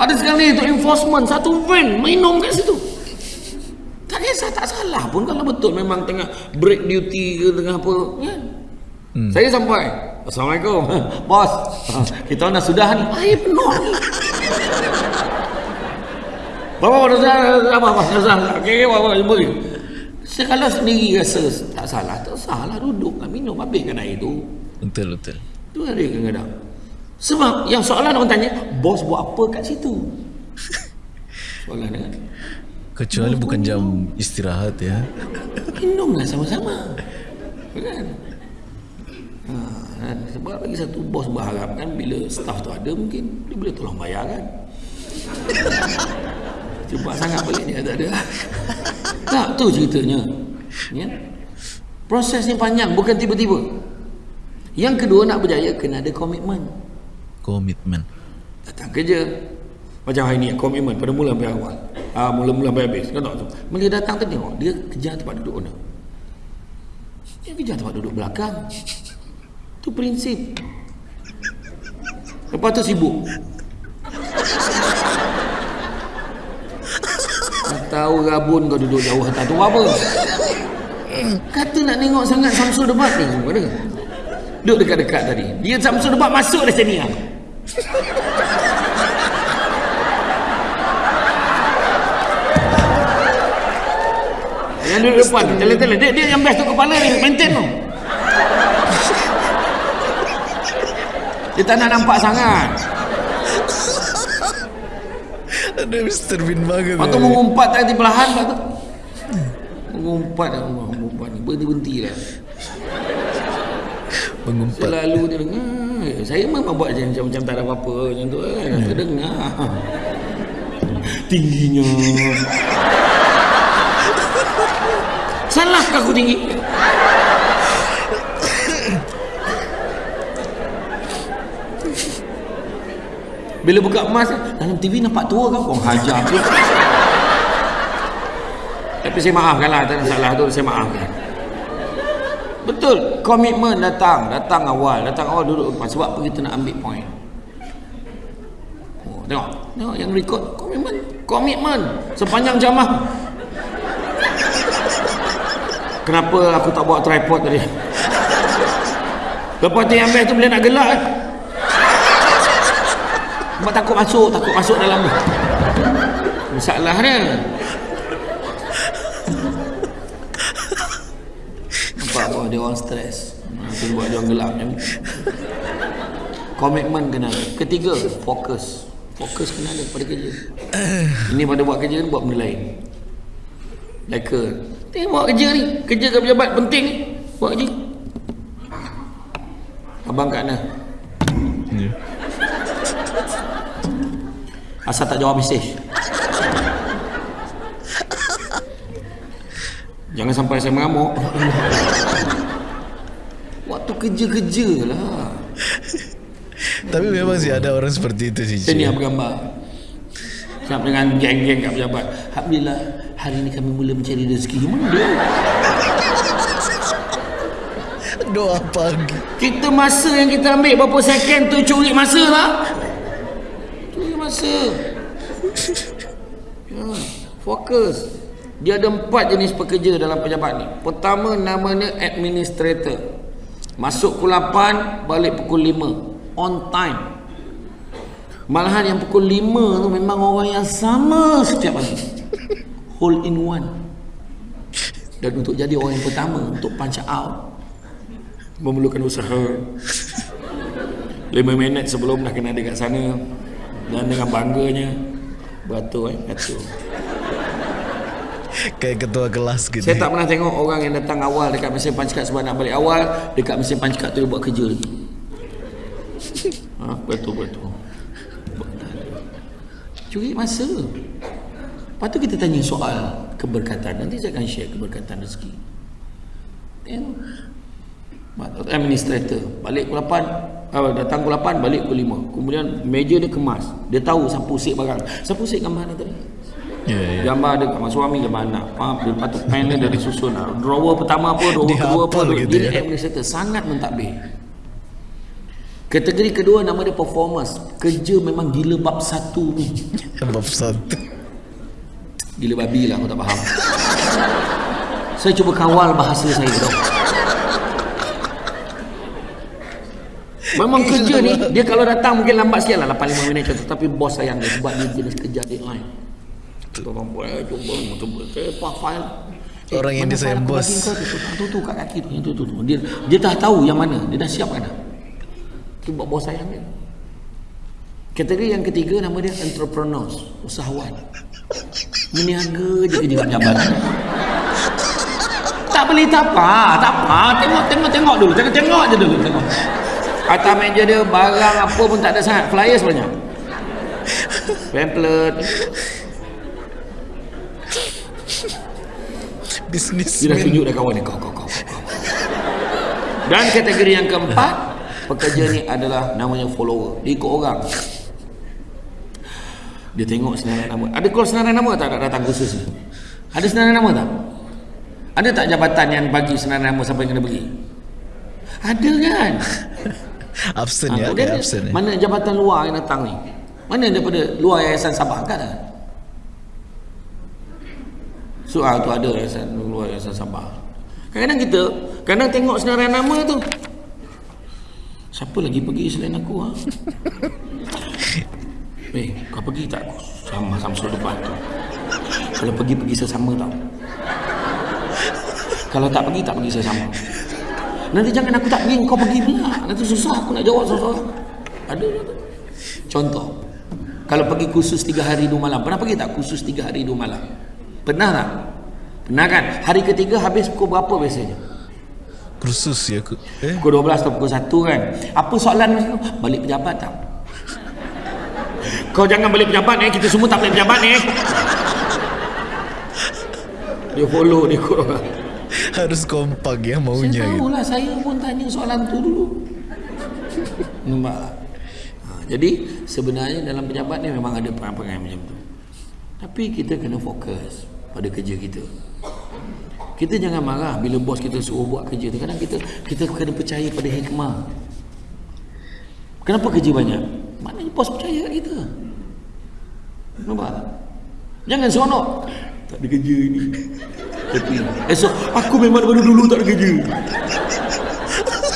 ada sekali itu enforcement satu van minum kat situ. Tak kisah tak salah pun kalau betul memang tengah break duty ke tengah apa kan. Hmm. Saya sampai. Assalamualaikum. Bos. Kita dah sudah ni. Air penuh saya apa apa salah. Okey bapak jumpa ni. Saya kalau sendiri rasa tak salah, tak salah duduk lah minum habiskan air tu. Betul, betul. Tu ada kadang-kadang. Sebab yang soalan orang tanya, bos buat apa kat situ? Soalan kan. Kecuali bukan jam istirahat ya. Minumlah sama-sama. Kan? Ha, kan? sebab lagi satu bos berharap kan bila staff tu ada mungkin dia boleh tolong bayar kan. Cepat sangat balik ni tak ada. Tak tu ceritanya. Ya? Prosesnya panjang bukan tiba-tiba. Yang kedua nak berjaya kena ada komitmen. Komitmen. Datang kerja macam hari ni komitmen pada mula sampai awal. Ah mula-mula sampai habis. Kan tak tu. Bila datang tu tengok dia kejar tempat duduk owner. Dia kejar tempat duduk belakang. Tu prinsip. Lepas tu sibuk. Tak tahu rabun kau duduk jauh atas tu apa? Kata nak tengok sangat Samsul debat ni. Mana? Duduk dekat-dekat tadi. Dia Samsul debat masuk dari sini lah. Yang duduk depan Tele-tele Dia, dia yang best tu kepala ni Maintain tu Dia tak nak nampak sangat Ada Mr. Bean banget. Lepas tu mengumpat tadi perlahan Lepas tu Mengumpat dah Allah Mengumpat ni Berhenti-berhenti lah Mengumpat. Selalu dia dengar "Eh, Saya memang buat macam, macam tak ada apa-apa Macam tu kan Dia dengar Tingginya Salahkah aku tinggi? Bila buka emas Dalam TV nampak tua kau. Kau hajar aku. Tapi saya maafkan lah Tak salah tu Saya maafkan. Betul Komitmen datang. Datang awal. Datang awal duduk depan. Sebab apa kita nak ambil point? Oh, Tengok. Tengok yang record. Komitmen. Komitmen. Sepanjang jamah. Kenapa aku tak bawa tripod tadi? Lepas tu yang best tu bila nak gelak kan. Sebab takut masuk, takut masuk dalam tu. Masalah dia. Nampak apa dia orang stres. Itu buat dia orang gelap macam ni. Komitmen kena. Ketiga, fokus. Fokus kena ada pada kerja. Ini pada buat kerja ni buat benda lain. Leka. Tengok kerja ni. Kerja ke pejabat penting ni. Buat kerja. Abang kat mana? Ya. Asal tak jawab mesej. Jangan sampai saya mengamuk. Waktu kerja-kerja lah. Tapi memang sih ada orang seperti itu sih. Saya ni cuy. yang bergambar. Siap dengan geng-geng kat pejabat. Alhamdulillah, hari ni kami mula mencari rezeki. Mana dia? Doa pagi. Kita masa yang kita ambil berapa second tu curi masa tak? Masa. Ya, fokus. Dia ada empat jenis pekerja dalam pejabat ni. Pertama namanya administrator. Masuk pukul 8, balik pukul 5. On time. Malahan yang pukul 5 tu memang orang yang sama setiap hari. Hole in one. Dan untuk jadi orang yang pertama untuk punch out memerlukan usaha 5 minit sebelum dah kena dekat sana dan dengan bangganya. Beratur eh beratur Kayak ketua kelas gitu. saya tak pernah tengok orang yang datang awal dekat mesin card sebab nak balik awal dekat mesin card tu dia buat kerja lagi. Ha, betul betul curi masa. Lepas tu kita tanya soal keberkatan. Nanti saya akan share keberkatan rezeki. Tengok administrator. Balik pukul 8 uh, datang pukul 8 balik pukul 5 kemudian meja dia kemas. Dia tahu siapa usik barang. Siapa usik gambar ni tadi? Ya, ya. gambar dia gambar suami gambar anak. Faham? Dia patut pen dia dari susun. Ah. drawer pertama apa drawer Dia kedua apa gitu dia ya. administrator. Sangat mentadbir. Kategori kedua nama dia performance. Kerja memang gila bab satu ni. Bab satu. gila babi lah aku tak faham. Saya cuba kawal bahasa saya tau Memang kerja ni Dia kalau datang mungkin lambat sikit lah 8-5 minit contoh. Tapi bos sayang dia Sebab dia jenis kerja deadline Kita orang buat eh, Cuba Cuba Sepak file Eh, Orang yang file aku bos. kau tu? Tu, tu, tu kat kaki tu, tu, tu, tu. Dia, dia dah tahu yang mana. Dia dah siapkan dah. Itu buat bos sayang dia. Kategori yang ketiga Nama dia entrepreneurs Usahawan. Meniaga je kerja kat pejabat Tak beli tak apa Tak apa. Tengok tengok tengok dulu. Tengok tengok je dulu Tengok Atas meja dia Barang apa pun tak ada sangat. Flyers banyak Pamphlet. Bisnis. Dia dah tunjuk dah kawan dia Kau kau kau. Dan kategori yang keempat Pekerja ni adalah Namanya follower. Dia ikut orang. Dia tengok senarai nama. Ada call senarai nama tak nak datang khusus ni? Ada senarai nama tak? Ada tak jabatan yang bagi senarai nama Siapa yang kena bagi Ada kan Absen Ha, ya, kemudian kayak absen ya. Mana jabatan luar yang datang ni? Mana daripada luar Yayasan Sabah kan Soal tu ada Yayasan luar Yayasan Sabah. Kadang-kadang kita Kadang tengok senarai nama tu. Siapa lagi pergi selain aku ha? Eh kau pergi tak? Sama Samsul depan tu. Kalau pergi pergi sesama tau. Kalau tak pergi tak pergi sesama Nanti jangan aku tak pergi kau pergi pula Nanti susah aku nak jawab seorang Ada tu. Contoh Kalau pergi kursus 3 hari 2 malam Pernah pergi tak kursus 3 hari 2 malam Pernah tak? Pernah kan? Hari ketiga habis pukul berapa biasanya? Kursus ya. Eh, Pukul 12 atau pukul 1 kan Apa soalan masa tu? Balik pejabat tak? Kau jangan balik pejabat ni Kita semua tak balik pejabat ni Dia follow dia ikut orang harus kompak ya maunya Saya gitu. tahu lah Saya pun tanya soalan tu dulu. Nampak? Tak? Ha, jadi sebenarnya dalam pejabat ni memang ada perangai macam tu. Tapi kita kena fokus pada kerja kita. Kita jangan marah bila bos kita suruh buat kerja tu. Kadang kita kita kena percaya pada hikmah. Kenapa kerja banyak? Maknanya bos percaya kat kita. Nampak? Tak jangan seronok tak ada kerja ni tapi esok aku memang daripada dulu tak ada kerja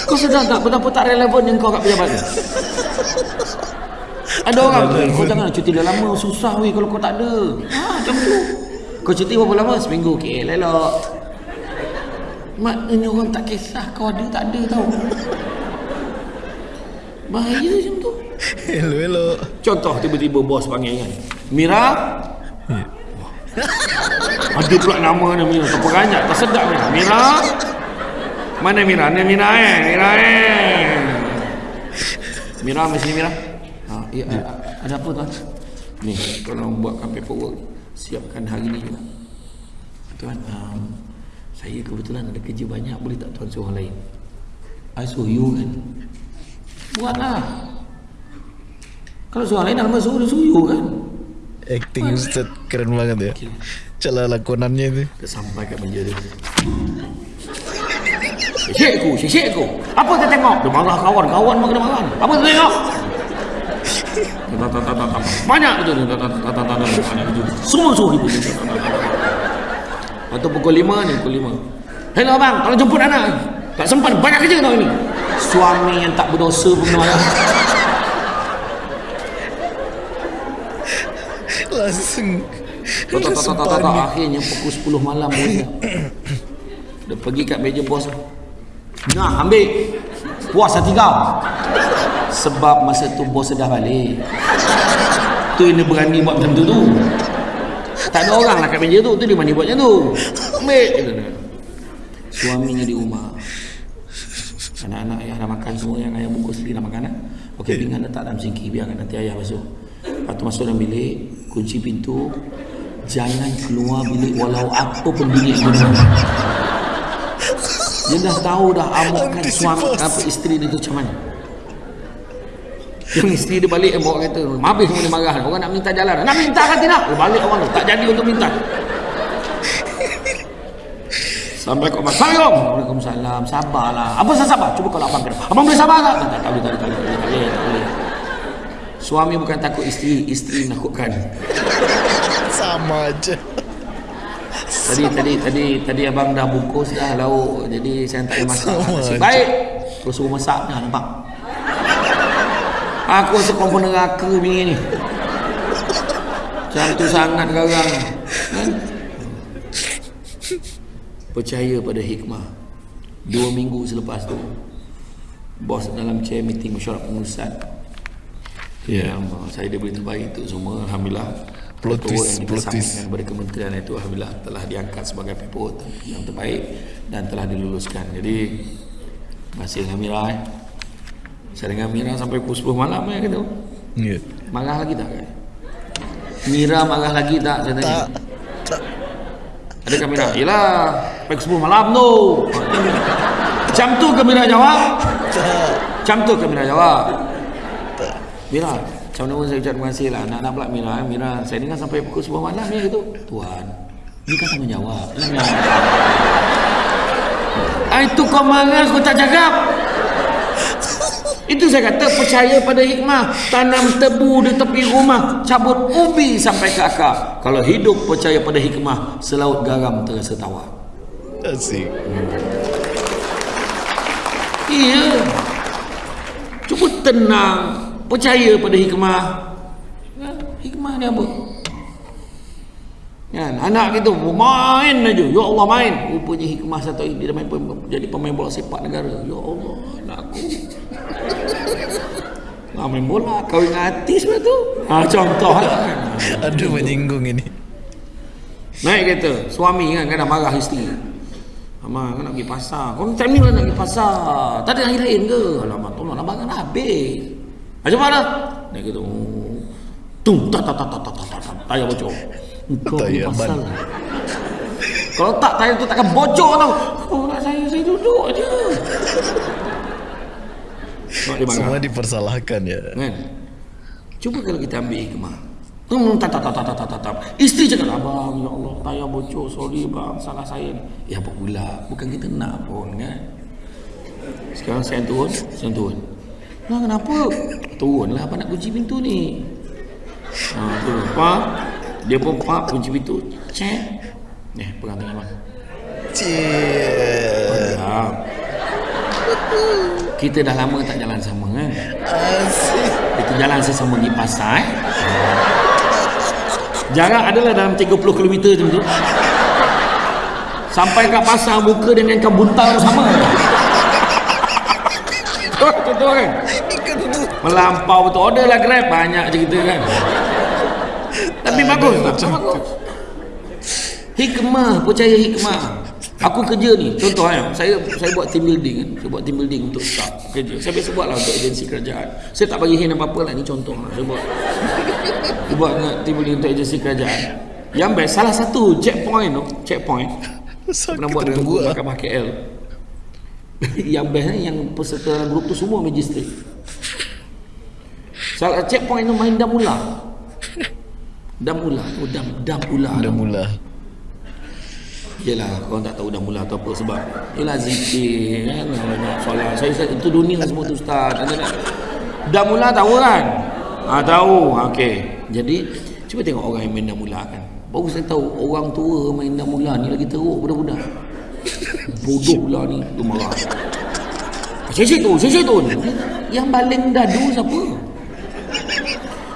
Kau sedar tak betapa tak relevan yang kau kat pejabat ni? Ada orang kau jangan cuti dah lama susah weh kalau kau tak ada. Ha macam tu. Kau cuti berapa lama? Seminggu. Okey, elok. Maknanya orang tak kisah kau ada tak ada tau. Bahaya macam tu. Hello, hello. Contoh tiba-tiba bos panggil kan. Mira. Wah. Ada pula nama dia Mira. Terperanjat. Tak sedap Mira. Mira. Mana Mira? Ni Mira eh. Mira eh. Mira, sini Mira. Ha, ya, ada apa tuan? Ni, tolong buatkan paperwork. Siapkan hari ni juga. Tuan, um, saya kebetulan ada kerja banyak. Boleh tak tuan suruh orang lain? I suruh you kan? Buatlah. Kalau suruh lain, nama suruh dia suruh you kan? Acting Ustaz keren banget ya. Cara lakonannya itu. Kita sampai kat meja dia. Aku, syekh aku. Apa kau tengok? Dia marah kawan, kawan pun kena marah. Apa kau tengok? Banyak betul. Semua suruh ibu. Lepas tu pukul lima ni, pukul lima. Hello abang, kalau jemput anak. Tak sempat, banyak kerja tau ini. Suami yang tak berdosa pun kena marah. Langsung. Tak, tak, tak, tak, tak, tak. Akhirnya pukul 10 malam dia. Dia pergi kat meja bos. Nah, ambil. Puas hati kau. Sebab masa tu bos dah balik. Tu yang dia berani buat macam tu tu. Tak ada orang lah kat meja tu. Tu dia berani buat macam tu. Ambil. Suaminya di rumah. Anak-anak ayah dah makan semua yang ayah bungkus sendiri dah makan. Eh? Okey, pinggan letak dalam sinki. Biarkan nanti ayah masuk. Lepas tu masuk dalam bilik. Kunci pintu. Jangan keluar bilik walau apa pun bilik pun. Dia dah tahu dah amukan suami apa isteri dia tu macam mana. Yang isteri dia balik yang bawa kereta Habis semua dia marah. Orang nak minta jalan. Nak minta kan tidak? Dia balik orang tu Tak jadi untuk minta. Mas Assalamualaikum. Waalaikumsalam. Sabarlah. Apa saya sabar? Cuba kalau abang kena Abang boleh sabar tak? Boleh, tak boleh, tak boleh, tak boleh. Suami bukan takut isteri Isteri nakutkan Sama aja. Tadi tadi tadi tadi abang dah bungkus dah lauk jadi saya tak payah masak. Sama Nasib baik. Terus suruh masak dah nampak. Aku rasa kau neraka bini ni. Macam tu sangat garang. Kan? Percaya pada hikmah. Dua minggu selepas tu bos dalam chair meeting mesyuarat pengurusan. Ya, yeah. saya dia boleh terbaik untuk semua. Alhamdulillah. Plot Paperwork twist, yang kita plot submit twist. kepada kementerian itu Alhamdulillah telah diangkat sebagai paperwork yang terbaik dan telah diluluskan. Jadi masih dengan Mira eh. Saya dengan Mira sampai pukul 10 malam eh gitu. Ya. Marah lagi tak kan? Mira marah lagi tak? Saya tanya. Tak. Tak. Ada kamera? Yelah, sampai pukul 10 malam tu. Macam tu ke Mira jawab? Tak. Macam tu ke Mira jawab? Mira, macam mana saya ucap terima kasih lah. Nak-nak pula Mira. eh. Mira, saya dengar sampai pukul 10 malam ni gitu. Tuan, ni kan tanggungjawab. Lah, Mira. Ah, itu kau marah, kau tak cakap. Itu saya kata percaya pada hikmah. Tanam tebu di tepi rumah, cabut ubi sampai ke akar. Kalau hidup percaya pada hikmah, selaut garam terasa tawar. Asik. Iya. Cuba tenang, percaya pada hikmah. Hikmah ni apa? Kan, anak kita main aja. Ya Allah main. Rupanya hikmah satu ini dia main jadi pemain bola sepak negara. Ya Allah, anak aku. Ah, main bola, kahwin dengan artis pula tu. Ha, contoh lah kan. Aduh menyinggung ini. Naik kereta, suami kan kadang marah isteri. Abang kan nak pergi pasar. Kau macam ni lah nak pergi pasar. Tak ada hari lain ke? Alamak, tolong abang kan habis. Macam mana? Kereta. Oh. Tung, tak, tak, tak, tak, tak, tak, tak, tak, tayar bocor. Kau Tayar pasar. ban. Kalau tak, tayar tu takkan bocor tau. Oh, nak saya, saya duduk dia marah. Semua dipersalahkan ya. Kan? Cuba kalau kita ambil hikmah. Hmm, tak, tak, tak, tak, tak, tak, tak, tak. Isteri cakap, abang, ya Allah, tayar bocor, sorry bang, salah saya. Ya apa pula, bukan kita nak pun kan. Sekarang saya turun, saya turun. Nah, kenapa? Turunlah, apa nak kunci pintu ni? Ha, tu, pak. Dia pun pak, kunci pintu. Cek. Eh, pegang tangan abang. Cie. Ya. Kita dah lama tak jalan sama kan? Asik. Kita jalan sesama di pasar eh? Jarak adalah dalam 30 km macam tu Sampai kat pasar muka dengan kau buntal sama Betul kan? Melampau betul. Order lah grab. Banyak je kita kan. Tapi bagus tak? Hikmah. Percaya hikmah. Aku kerja ni. Contoh kan Saya saya buat team building kan. Saya buat team building untuk staff kerja. Saya biasa buat lah Untuk agensi kerajaan. Saya tak bagi hint apa-apa lah. Ni contoh lah. Saya buat. Saya buat team building Untuk agensi kerajaan. Yang best Salah satu checkpoint tu. Checkpoint. Pernah buat dengan guru Mahkamah KL Yang best ni Yang peserta dalam grup tu Semua magistrate Salah checkpoint tu main dam ular Dam ular Oh dam Dah mula. Yelah korang tak tahu dah mula atau apa sebab. Yelah zikir kan? Banyak solat saya, saya Itu dunia semua tu ustaz. Anda nak Dah mula tahu kan? Ha, Tahu. Ha, Okey. Jadi Cuba tengok orang yang main dah mula kan. Baru saya tahu Orang tua main dah mula ni Lagi teruk budak-budak Bodoh pula ni Tu marah. Cik tu Cik tu. Yang baling dadu siapa?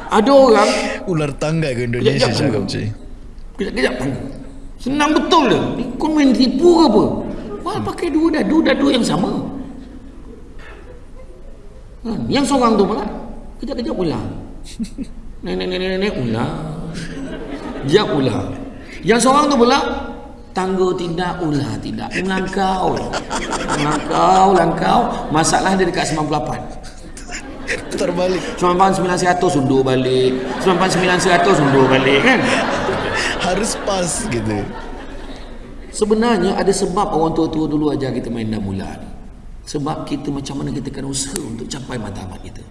Ada orang Ular tangga ke Indonesia Kejap, cakap cik. Kejap-kejap Senang betul dia. Ni kau main tipu ke apa? Wah pakai dua dadu Dadu yang sama. Kan? Yang seorang tu pula. Kejap-kejap ular. Nenek-nenek ular. Jap ular. Yang seorang tu pula Tangga tidak ular tidak Melangkau Melangkau Langkau Masalah dia dekat 98 Putar balik. 99 100 undur balik 99 100 undur balik kan Harus pas gitu. Sebenarnya ada sebab orang tua-tua dulu ajar kita main dah mula ni. Sebab kita macam mana kita kena usaha untuk capai matlamat kita.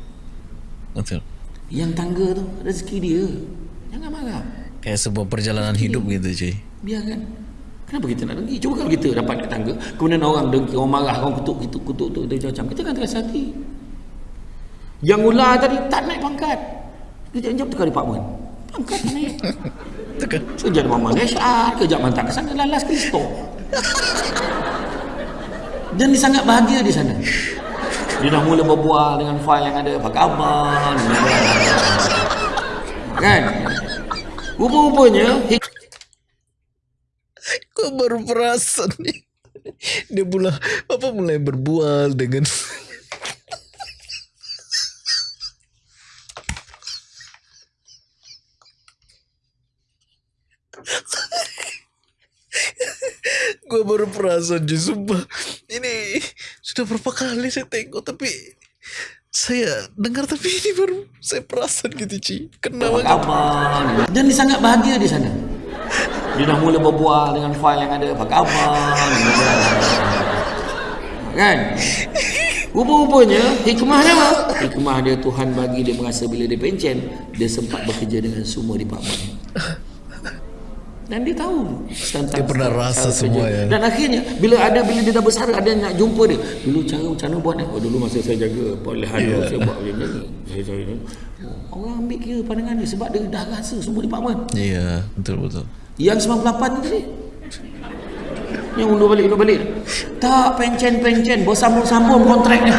Betul. Yang tangga tu rezeki dia. Jangan marah. Kayak sebuah perjalanan hidup gitu cuy. Biarkan. Kenapa kita nak dengki? Cuba kalau kita dapat kat tangga, kemudian orang dengki, orang marah, orang kutuk, kutuk, kutuk, kutuk, kutuk, macam kita kan terasa hati. Yang ular tadi tak naik pangkat. Kejap-kejap tukar department. Pangkat naik. Tekan. Sekejap dia mama HR, kejap hantar ke sana, lalas Kristo. Dan dia sangat bahagia di sana. Dia dah mula berbual dengan fail yang ada. Apa khabar? Kan? Rupa-rupanya, hik- Kau baru perasan nih. Dia pula apa mulai berbual dengan Gue baru perasan cuy Sumpah Ini Sudah berapa kali saya tengok Tapi Saya dengar Tapi ini baru Saya perasan gitu cuy Kena apa banget khabar? Dan dia sangat bahagia di sana. Dia dah mula berbual dengan fail yang ada. Apa khabar? Kan? Rupa-rupanya hikmah dia apa? Hikmah dia Tuhan bagi dia merasa bila dia pencen dia sempat bekerja dengan semua department. Dan dia tahu tentang Dia pernah rasa semua ya. Dan akhirnya bila ada bila dia dah besar ada yang nak jumpa dia. Dulu cara macam mana buat ni? Oh dulu masa saya jaga perolehan yeah. saya buat macam ni. Saya. Oh, orang ambil kira pandangan dia sebab dia dah rasa semua department. Iya betul-betul Yang 98 ni tadi. Yang undur balik, undur balik. Tak, pencen-pencen. Bersambung-sambung kontrak ni.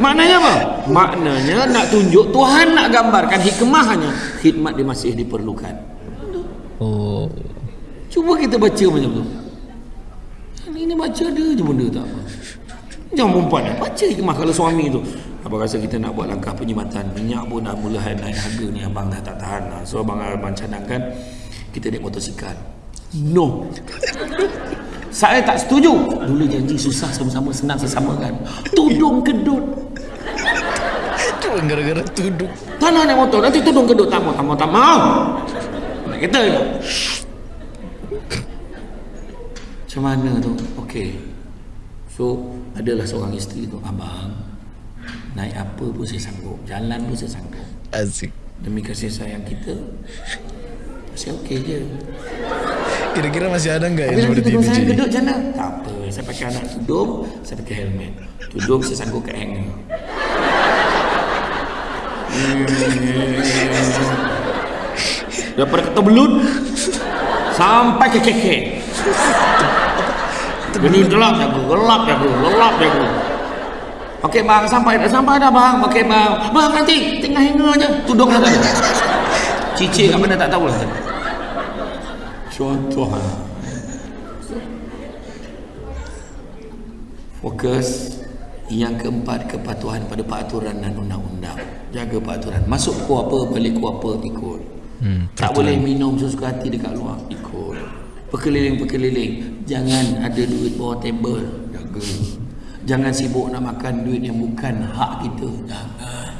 Maknanya apa? Maknanya nak tunjuk Tuhan nak gambarkan hikmahnya. Khidmat dia masih diperlukan. Oh Cuba kita baca macam tu. Ini baca ada je benda tak apa. Jangan perempuan. Baca hikmah kalau suami tu. Abang rasa kita nak buat langkah penyimatan. Minyak pun dah mula naik harga ni. Abang dah tak tahan lah. So abang, abang cadangkan kita naik motosikal. No. Saya tak setuju. Dulu janji susah sama-sama senang sesama kan. Tudung kedut. Gara-gara tuduk Tak nak naik motor. Nanti tudung kedut. Tak mau, tak mau, tak mau. Kereta je. Macam mana tu? Okey. So, adalah seorang isteri tu. Abang, naik apa pun saya sanggup. Jalan pun saya sanggup. Asik Demi kasih sayang kita, saya okey je. Kira-kira masih ada nggak yang seperti itu saya kedut macam mana? Tak apa. Saya pakai anak tudung, saya pakai helmet. Tudung saya sanggup kat hanger. Daripada kata belut sampai ke keke. Jadi gelap jago, gelap jago, gelap jago. Okey bang, sampai dah sampai dah bang. Okey bang. Bang nanti tinggal hanger aja. Tudung dah ada. Cicik kat mana tak tahu lah. Contoh lah. Fokus yang keempat kepatuhan pada peraturan dan undang-undang. Jaga peraturan. Masuk ku apa, balik ku apa, ikut. Hmm, tak boleh minum sesuka hati dekat luar, ikut. Perkeliling-perkeliling. Jangan ada duit bawah table. Jaga. Jangan sibuk nak makan duit yang bukan hak kita. Jangan.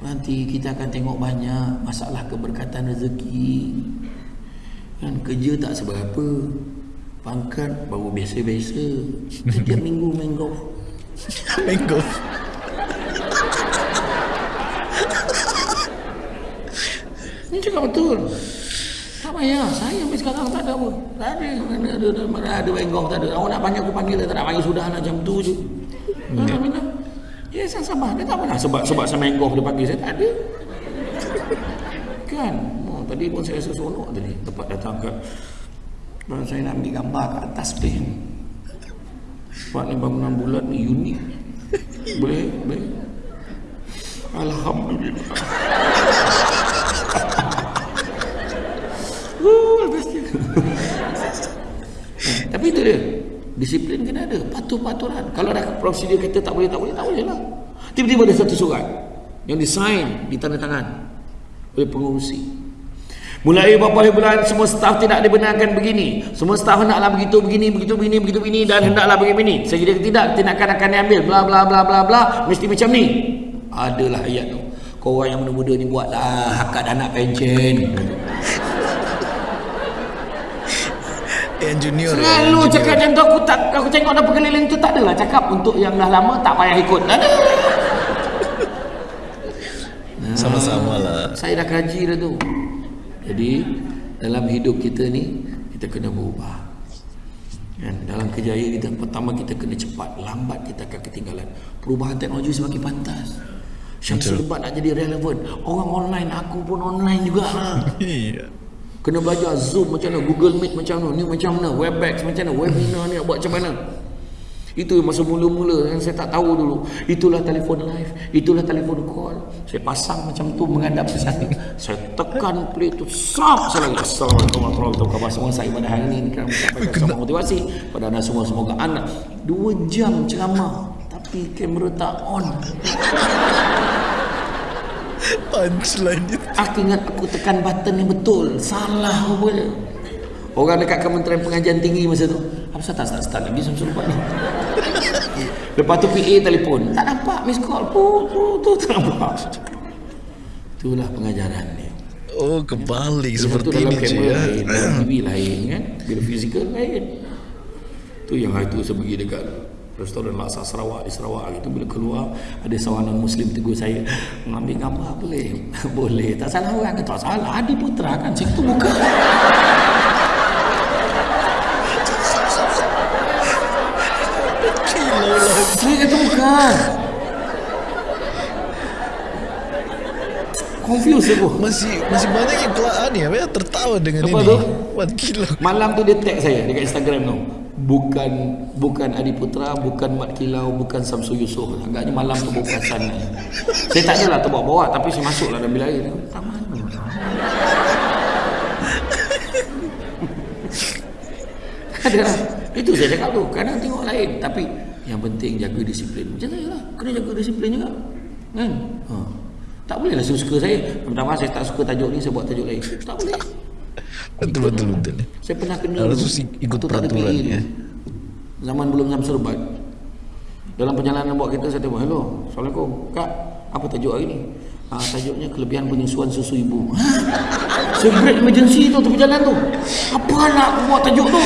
Nanti kita akan tengok banyak masalah keberkatan rezeki. Kan kerja tak seberapa. Pangkat baru biasa-biasa. Setiap minggu main golf. Mango. Ini cakap betul. Tak payah. Saya sampai sekarang tak ada apa. Tak ada. Mana ada, ada, mana ada main golf. Tak ada. Awak nak panggil aku panggil. Tak nak panggil sudah nak jam tu je. Hmm. Minum. Ya, saya sabar. Dia tak pernah sebab sebab saya main golf dia panggil saya. Tak ada. Kan? Oh, tadi pun saya rasa seronok tadi. Tempat datang ke dan saya nak ambil gambar kat atas pen. Sebab ni bangunan bulat ni unik. Boleh? Boleh? Alhamdulillah. Uh, bestnya. Eh, Tapi itu dia. Disiplin kena ada. Patuh-paturan. Kalau dah prosedur kita tak boleh, tak boleh, tak boleh lah. Tiba-tiba ada satu surat yang disign, ditandatangan oleh pengurusi. Mulai beberapa bulan semua staf tidak dibenarkan begini. Semua staf hendaklah begitu begini begitu begini begitu begini dan hendaklah begini. Sekiranya tidak tindakan akan diambil bla bla bla bla bla mesti macam ni. Adalah ayat tu. Kau orang yang muda-muda ni buatlah hakat anak pencen. Yang junior. Selalu yang cakap macam tu aku tak aku tengok dah perkeliling tu tak adalah cakap untuk yang dah lama tak payah ikut. Ada. Sama-sama lah. Saya dah kaji dah tu. Jadi dalam hidup kita ni kita kena berubah. Kan? Dalam kejayaan kita pertama kita kena cepat, lambat kita akan ketinggalan. Perubahan teknologi semakin pantas. Syamsul Lebat nak jadi relevan. Orang online, aku pun online jugalah. Iya. Kena belajar Zoom macam mana, Google Meet macam mana, ni macam mana, Webex macam mana, webinar ni nak buat macam mana. Itu masa mula-mula yang saya tak tahu dulu. Itulah telefon live, itulah telefon call. Saya pasang macam tu menghadap ke sana. Saya tekan play tu, sap saya lagi. Assalamualaikum warahmatullahi wabarakatuh. Semua saya pada hari ini kan sama motivasi pada anda semua semoga anak dua jam ceramah tapi kamera tak on. Punchline itu. Aku ingat aku tekan button yang betul. Salah pula. Orang dekat Kementerian Pengajian Tinggi masa tu. Apa tak start start lagi Samsul Lepas ni. Lepas tu PA telefon. Tak nampak miss call. Pu, pu, tu tak nampak. Itulah pengajaran dia. Oh, kebalik Yang seperti ini kamera ya. lain, dalam TV lain kan. Bila fizikal lain. Tu yang hari tu saya pergi dekat restoran Laksa Sarawak di Sarawak gitu bila keluar ada seorang non muslim tegur saya mengambil gambar boleh? Boleh. Tak salah orang. Ke tak salah. Adi Putra kan? Situ bukan Saya kata bukan. Confused aku. Masih masih banyak yang kelak ni apa ya tertawa dengan Apa ini. tu? Wan kilo. Malam tu dia tag saya dekat Instagram tu. Bukan bukan Adi Putra, bukan Mat Kilau, bukan Samsul Yusof. Agaknya malam tu bawa perasan. saya tak adalah terbawa-bawa tapi saya masuklah dalam bilik air. Tak mana. Ada lah. Itu saya cakap tu. Kadang tengok lain. Tapi yang penting jaga disiplin. Macam saya lah. Kena jaga disiplin juga. Kan? Ha. Tak boleh lah suka saya. Pertama saya tak suka tajuk ni, saya buat tajuk lain. Tak boleh. Betul betul betul. Saya pernah kena Harus ikut peraturan, ya. Zaman belum jam serbat. Dalam perjalanan buat kereta saya tengok, hello, Assalamualaikum. Kak, apa tajuk hari ni? Ah, tajuknya kelebihan penyusuan susu ibu. break emergency tu tepi jalan tu. Apa nak buat tajuk tu?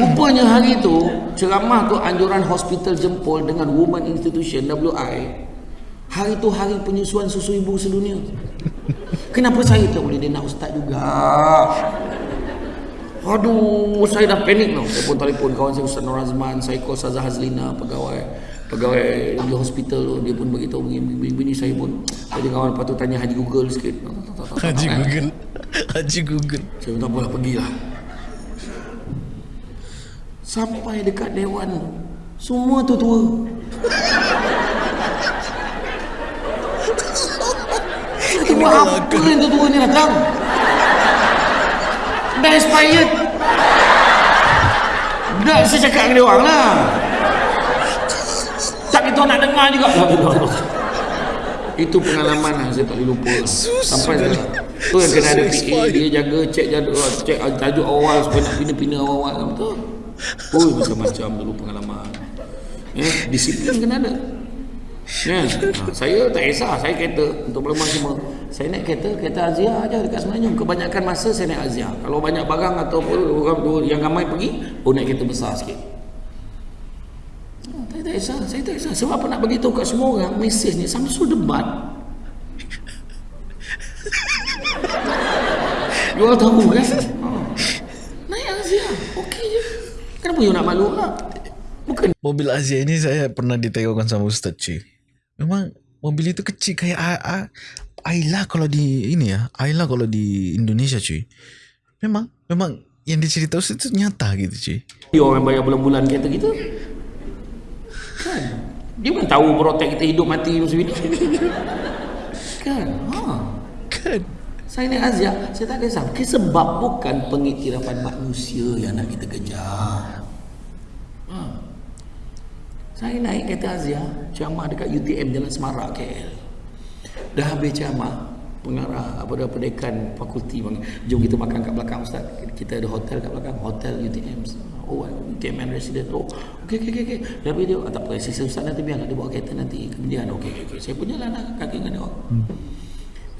Rupanya hari tu ceramah tu anjuran hospital jempol dengan Women Institution WI. Hari tu hari penyusuan susu ibu sedunia. Kenapa saya tak boleh dia nak ustaz juga? Aduh, saya dah panik tau. Pun telefon kawan saya Ustaz Nur Azman, saya call Ustazah Hazlina, pegawai pegawai di hospital tu dia pun beritahu begini, begini saya pun jadi kawan lepas tu tanya Haji Google sikit. Tak, tak, tak, tak, tak, Haji tak, Google. Haji Google. Saya minta apalah pergilah. Sampai dekat dewan Semua tu tua Tua apa yang tua ni datang? Dah expired Dah saya cakap dengan dia orang lah. Tak kita nak dengar juga. Illallah. Itu pengalaman lah saya tak boleh lupa. Sampai sudah- Tu yang kena ada PA. Dia jaga cek jadual Cek tajuk awal Supaya nak pina-pina awal-awal Betul? Oh macam-macam dulu pengalaman. Eh, Disiplin kena ada Ha, saya tak kisah, saya kereta untuk pelemahan semua. Saya naik kereta, kereta Azia aja dekat Semenanjung. Kebanyakan masa saya naik Azia. Kalau banyak barang atau orang yang ramai pergi, oh naik kereta besar sikit. Ha, saya tak kisah, saya tak kisah. Sebab apa nak bagi tahu kat semua orang, mesej ni Samsul debat. You all tahu kan? Ha. Naik Azia, okey je. Kenapa you nak malu lah? Bukan Mobil Azia ini saya pernah ditengokkan sama Ustaz cuy. Memang mobil itu kecil kayak A- A- Ayla kalau di ini ya. Ayla kalau di Indonesia cuy. Memang memang yang diceritakan Ustaz itu nyata gitu cuy. Dia orang bayar bulan-bulan kereta kita Kan Dia bukan tahu protek kita hidup mati musim ini Kan ha. Kan? Saya naik Azia Saya tak kisah Sebab bukan pengiktirafan manusia Yang nak kita kejar ha. Saya naik kereta Azia Ceramah dekat UTM Jalan Semarak KL Dah habis ceramah Pengarah apa dah pendekan fakulti bang. Jom kita makan kat belakang Ustaz. Kita ada hotel kat belakang Hotel UTM Oh UTM and resident. Oh okey okey okey okay. Dah dia oh, Tak apa Sisa Ustaz nanti biarlah Dia bawa kereta nanti Kemudian. Okey okey okay. Saya pun jalan lah Kaki dengan dia hmm.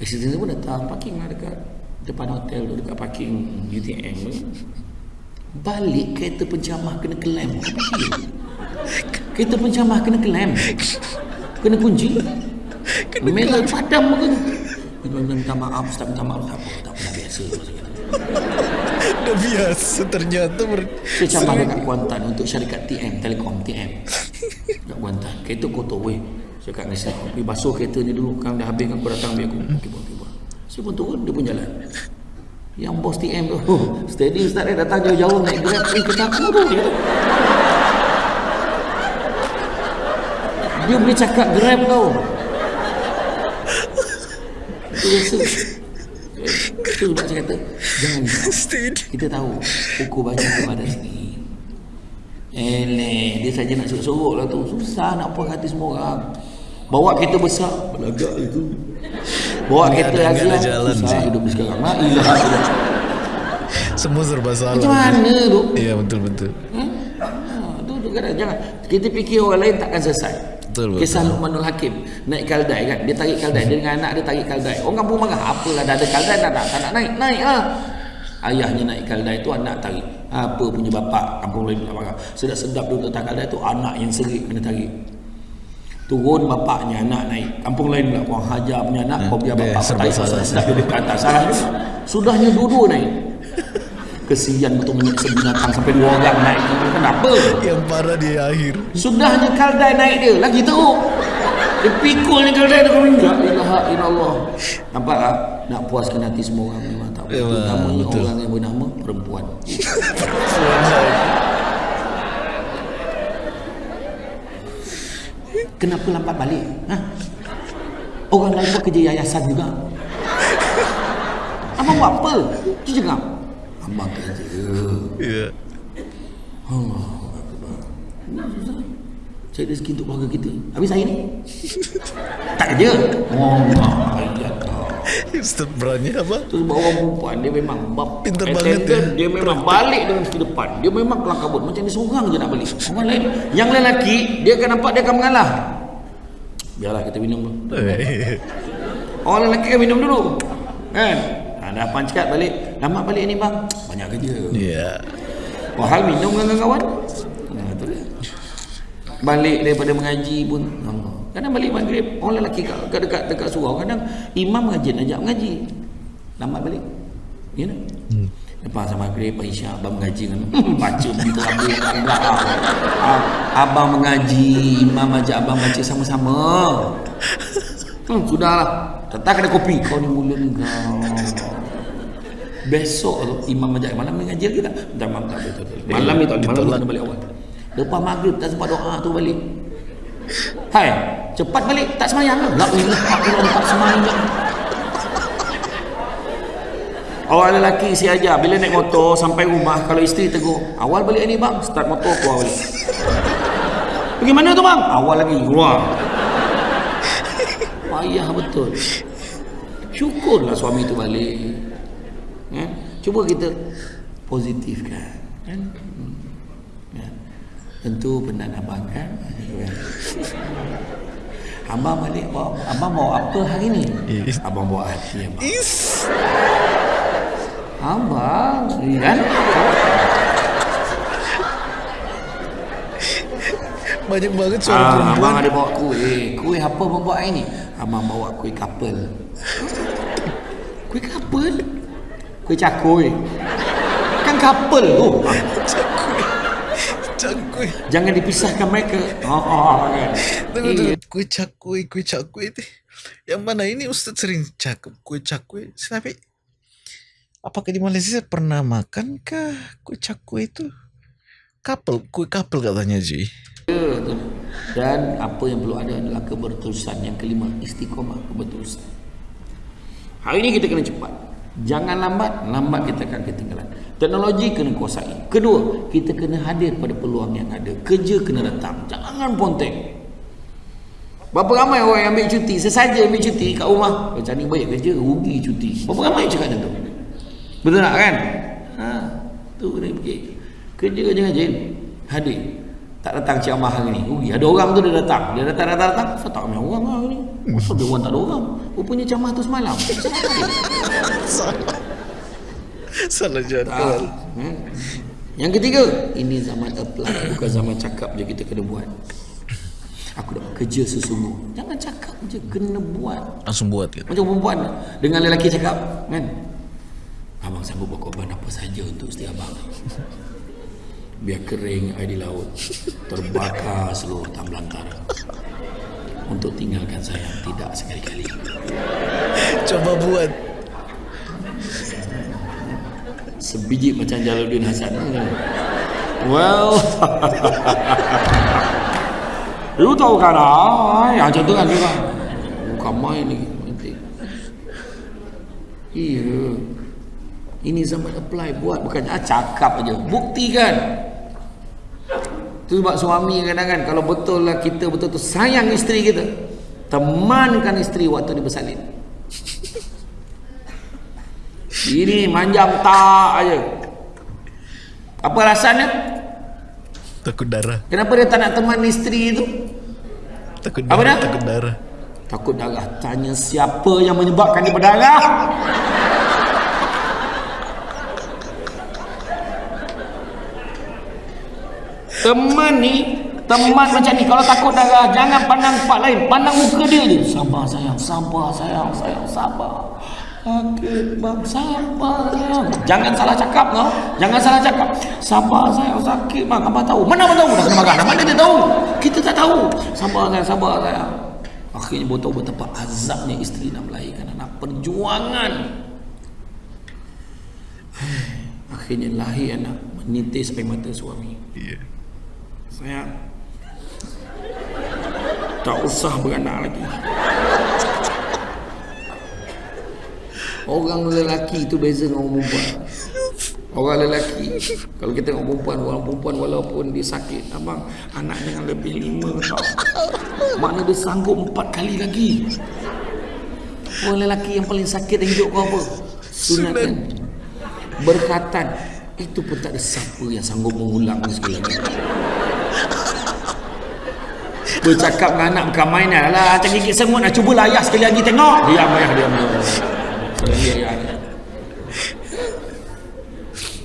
Assistant pun datang Parking lah dekat Depan hotel tu Dekat parking UTM Balik kereta pencamah Kena kelem Kereta pencamah kena kelem Kena kunci. Merah padam muka tu Minta, minta maaf Ustaz minta maaf. Tak apa Tak apa biasa. Dah biasa ternyata ber... Saya camah dekat Kuantan Untuk syarikat TM Telekom TM Dekat Kuantan Kereta kotor weh. Saya kat nasi Pergi basuh kereta ni dulu Kan dah habis kan Kau datang biar aku. Okey buat okey buat Saya pun turun Dia pun jalan. Yang bos TM tu oh, Steady Ustaz dia datang jauh-jauh Naik grab Eh kereta aku tu Dia boleh cakap grab tau Itu biasa Itu sebab saya kata Jangan. Kita tahu Pukul baju tu ada sini. Eleh Dia saja nak sorok-sorok lah tu. Susah nak puas hati semua orang. Bawa kereta besar. Belagak itu. Bawa Nggak kereta jalan Susah sih. hidup sekarang. Ilaha illallah. Semua serba salah. Macam mana tu Iya betul betul. Hmm? Ha, tu, tu kadang jangan. Kita fikir orang lain takkan selesai Betul, betul. Kisah Luqmanul Hakim. Naik kaldai kan? Dia tarik kaldai. Dia dengan anak dia tarik kaldai. Orang kampung marah. Apalah dah ada kaldai Tak nak, tak nak naik. Naik lah. Ayahnya naik kaldai tu Anak tarik. Apa punya bapak Kampung lain pula marah? Sedap-sedap duduk atas kaldai tu Anak yang serik kena tarik. Turun bapaknya anak naik. Kampung lain pula Kau hajar punya anak Kau biar dia bapak. Tarik salah. Sedap duduk ke atas. Salah juga. Sudahnya dua-dua naik Kesian betul menyiksa binatang Sampai dua orang naik. Kenapa? Yang parah di akhir. Sudahnya kaldai naik dia Lagi teruk. Dia pikulnya kaldai dia kata Ya ilaha illallah. Nampak tak? Nak puaskan hati semua orang Memang tak boleh. Memang, Terutamanya orang yang bernama Perempuan. Kenapa lambat balik? Ha? Orang lain pun kerja yayasan juga. Abang buat apa Dia cakap Abang kerja Iya. Cari rezeki untuk keluarga kita. Habis saya ni? Tak kerja? Oh ya Allah Ustaz berani apa? Tu sebab orang perempuan Dia memang bab Pintar banget ya. Dia memang balik dengan segi depan. Dia memang kelang kabut. Macam dia seorang je nak balik. Orang lain Yang lelaki Dia akan nampak dia akan mengalah. Biarlah kita minum dulu. Orang lelaki kan minum dulu. Kan? Ha, Dah pancat balik Lama balik ni bang. Banyak kerja. Iya. Wahal minum dengan kawan Nah, tu dia. Balik daripada mengaji pun Allah. Kadang balik maghrib Orang lelaki kat, kat dekat, dekat surau Kadang imam mengaji Ajak mengaji. Lambat balik. Ya tak? Hmm. Lepas sama maghrib Isya Abang mengaji kan. Baca begitu habis Enggak ah, Abang mengaji Imam ajak abang baca sama-sama. Hmm, Sudahlah. Tetap kena kopi. Kau ni mulut kau Besok tu imam majlis malam ni ngaji lagi tak? Tak malam tak betul. Malam ni tak malam ni kena balik awal. Lepas maghrib tak sempat doa tu balik. Hai, cepat balik tak semayang ke? La ilaha illallah tak semayang. Orang lelaki si ajar bila naik motor sampai rumah kalau isteri tegur, awal balik ni bang, start motor keluar balik. Pergi mana tu bang? Awal lagi keluar. Payah betul. Syukurlah suami tu balik. Ya? Cuba kita positifkan. Kan? Hmm. Ya. Tentu benar abang kan? Abang balik bawa, abang bawa apa hari ni? Is. Abang bawa hati abang. Is. Abang, kan? Banyak banget suara Ah, perempuan. abang ada bawa kuih. Kuih apa abang bawa hari ni? Abang bawa kuih kapel. Kuih kapel? Kuih cakui. Kan kapel tu. Cakui. Jangan dipisahkan mereka. Oh, oh kan. Tunggu, Eh, tunggu. Kue cakui, kue cakui itu. Yang mana ini Ustaz sering cakap kue cakui. Tapi apakah di Malaysia pernah makan kah kue cakui itu? Kapel, kue kapel katanya Ji. Ya. Dan apa yang perlu ada adalah keberterusan. Yang kelima, istiqomah keberterusan. Hari ini kita kena cepat. Jangan lambat, lambat kita akan ketinggalan. Teknologi kena kuasai. Kedua, kita kena hadir pada peluang yang ada. Kerja kena datang. Jangan ponteng. Berapa ramai orang yang ambil cuti? Sesaja ambil cuti kat rumah. Macam ni baik kerja, rugi cuti. Berapa ramai cakap macam tu? Betul tak kan? Ha, tu kena fikir. Kerja jangan rajin. Hadir. Tak datang ceramah hari ni. Rugi. Ada orang tu dia datang. Dia datang, datang, datang. Saya tak ramai orang lah hari ni. Kenapa dia orang tak ada orang? Rupanya ceramah tu semalam. Salah. Salah Ah, jadual. hmm. Yang ketiga, ini zaman apply, bukan zaman cakap je kita kena buat. Aku dah kerja sesungguh. Jangan cakap je, kena buat. Langsung buat gitu. Macam perempuan dengan lelaki cakap, kan? Abang sanggup berkorban apa saja untuk isteri abang. Biar kering air di laut, terbakar seluruh hutan belantara. Untuk tinggalkan saya tidak sekali-kali. Coba buat. Sebiji macam Jalaluddin Hasan. Well, you tahu kan ah, yang macam tu kan dia kan. Bukan main lagi. Nanti. Iya. Ini zaman apply buat bukan ah, cakap aja. Buktikan. Tu sebab suami kadang-kadang kalau betul lah kita betul-betul sayang isteri kita, temankan isteri waktu dia bersalin. Ini manjam tak aja. Apa alasannya? Takut darah. Kenapa dia tak nak teman isteri itu? Takut Apa darah. dah? Takut darah. Takut darah. Tanya siapa yang menyebabkan dia berdarah? Teman ni Teman macam ni Kalau takut darah Jangan pandang tempat lain Pandang muka dia je. Sabar sayang Sabar sayang Sayang sabar. Sakit bang Sabar sayang. Jangan salah cakap kau Jangan salah cakap. Sabar sayang Sakit bang. Abang tahu. Mana abang tahu? Dah kena makan Mana dia tahu? Kita tak tahu. Sabar sayang Sabar sayang. Akhirnya tahu betapa azabnya isteri nak melahirkan anak Perjuangan. Akhirnya lahir anak Menitis air mata suami. Iya. Sayang Tak usah beranak lagi. Orang lelaki tu beza dengan orang perempuan. Orang lelaki Kalau kita tengok perempuan Orang perempuan walaupun dia sakit Abang Anak jangan lebih lima tau Makna dia sanggup empat kali lagi. Orang lelaki yang paling sakit dan hidup kau apa? Sunatan Berkatan. Itu pun tak ada siapa yang sanggup mengulang sekali lagi Bercakap dengan anak bukan mainan Alah macam gigit semut nak cuba lah ayah sekali lagi tengok. Diam ayah diam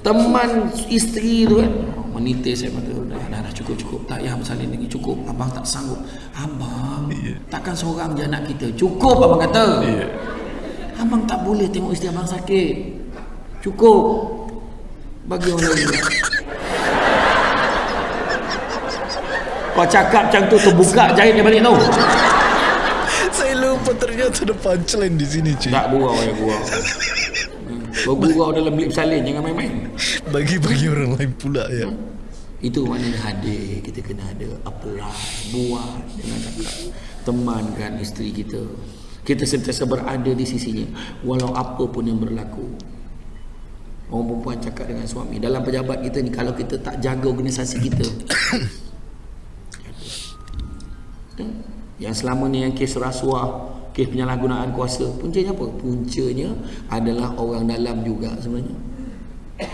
Teman isteri tu kan Menitis saya kata dah, dah, dah cukup cukup. Tak payah bersalin lagi cukup. Abang tak sanggup. Abang Takkan seorang je anak kita? Cukup abang kata. Abang tak boleh tengok isteri abang sakit. Cukup. Bagi orang lain Kau cakap macam tu terbuka jahit dia balik tau Saya lupa ternyata ada punchline di sini cuy. Tak gurau ya gurau Bergurau dalam bilik salin jangan main-main. Bagi-bagi orang lain pula ya. Itu maknanya hadir Kita kena ada Apply Buat Jangan cakap Temankan isteri kita Kita sentiasa berada di sisinya Walau apa pun yang berlaku Orang perempuan cakap dengan suami Dalam pejabat kita ni Kalau kita tak jaga organisasi kita Yang selama ni yang kes rasuah Kes penyalahgunaan kuasa Puncanya apa? Puncanya adalah orang dalam juga sebenarnya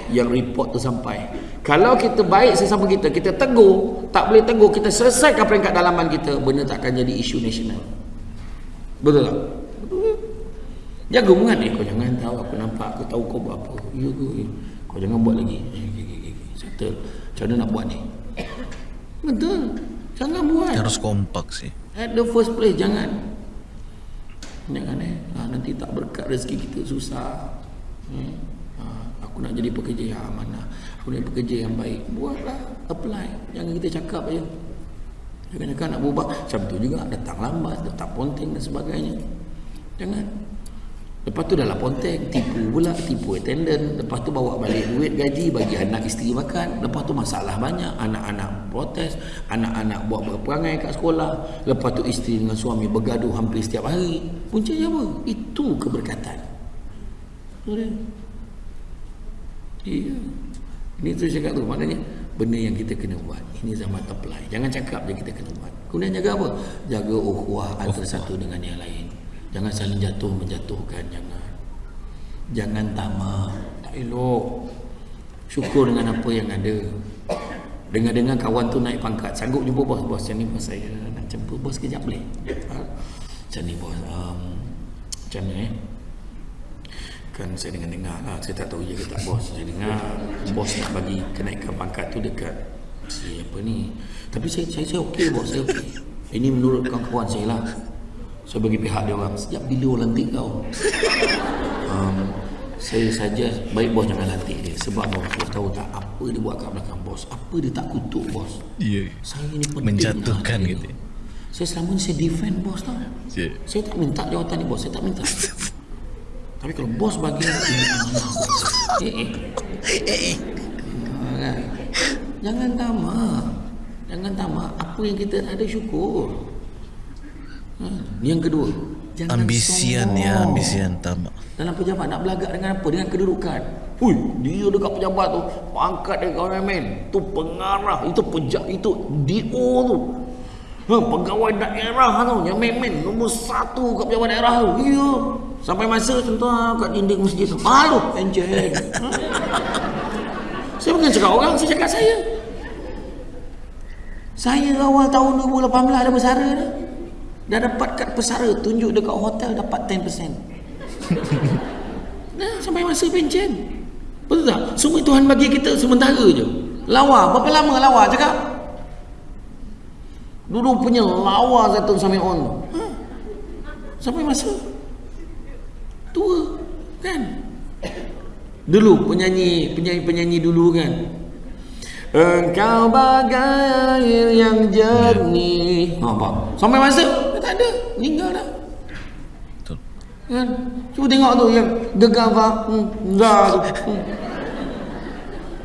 Yang report tu sampai kalau kita baik sesama kita, kita tegur, tak boleh tegur, kita selesaikan peringkat dalaman kita, benda tak akan jadi isu nasional. Betul tak? Jaga mungat ni, kau jangan tahu aku nampak, aku tahu kau buat apa. Ya ke? Kau jangan buat lagi. Settle. Macam mana nak buat ni? Betul. Jangan buat. Harus kompak sih. At the first place, jangan. Jangan eh. Ha, nanti tak berkat rezeki kita susah. Hmm. Ha, aku nak jadi pekerja yang amanah boleh bekerja yang baik buatlah apply jangan kita cakap je jangan cakap nak berubah macam tu juga datang lambat datang ponteng dan sebagainya jangan lepas tu dalam ponteng tipu pula tipu attendant lepas tu bawa balik duit gaji bagi anak isteri makan lepas tu masalah banyak anak-anak protes anak-anak buat berperangai kat sekolah lepas tu isteri dengan suami bergaduh hampir setiap hari puncanya apa itu keberkatan Iya. Ini tu cakap tu maknanya benda yang kita kena buat. Ini zaman apply. Jangan cakap je kita kena buat. Kemudian jaga apa? Jaga ukhuwah antara satu dengan yang lain. Jangan saling jatuh menjatuhkan jangan. Jangan tamak. Tak elok. Syukur dengan apa yang ada. Dengar-dengar kawan tu naik pangkat. Sanggup jumpa bos. Bos macam ni bos saya nak jumpa bos kejap boleh. Ha? Macam ni bos. Um, macam ni eh kan saya dengar-dengar lah saya tak tahu je ke tak bos saya dengar bos nak bagi kenaikan pangkat tu dekat si apa ni tapi saya saya, saya okey bos saya okey ini menurut kawan-kawan saya lah saya bagi pihak dia orang sejak bila orang lantik kau um, saya saja baik bos jangan lantik dia sebab bos, bos tahu tak apa dia buat kat belakang bos apa dia tak kutuk bos Iya. saya ni penting Menjatuhkan lah, gitu. saya selama ni saya defend bos tau Yeah. saya tak minta jawatan ni bos saya tak minta tapi kalau bos bagi. Eh eh. Eh eh. Jangan tamak. Jangan tamak. Apa yang kita ada syukur. Ha. Yang kedua. Jangan Ambisian sombong. ya, ambisian tamak. Dalam pejabat nak belagak dengan apa? Dengan kedudukan. Hui, dia dekat pejabat tu, pangkat dia main. Tu pengarah, itu pejak itu DO tu. Ha, pegawai daerah tu, yang main-main nombor satu kat pejabat daerah tu. Ya. Sampai masa contoh kat dinding masjid tu. Malu, enjen. Ha? saya bukan cakap orang, saya cakap saya. Saya awal tahun 2018 ada bersara dah. Dah dapat kad pesara tunjuk dekat hotel dapat 10%. Nah, sampai masa pencen. Betul tak? Semua Tuhan bagi kita sementara je. Lawa, berapa lama lawa cakap? Dulu punya lawa Zaitun Sami'un. Ha? Sampai masa tua kan? Dulu penyanyi penyanyi-penyanyi dulu kan. Engkau bagai air yang jernih. Ha, apa? Sampai masa tak ada, meninggal dah. Betul. Kan? Cuba tengok tu yang gegabah hmm, dah tu. Hmm.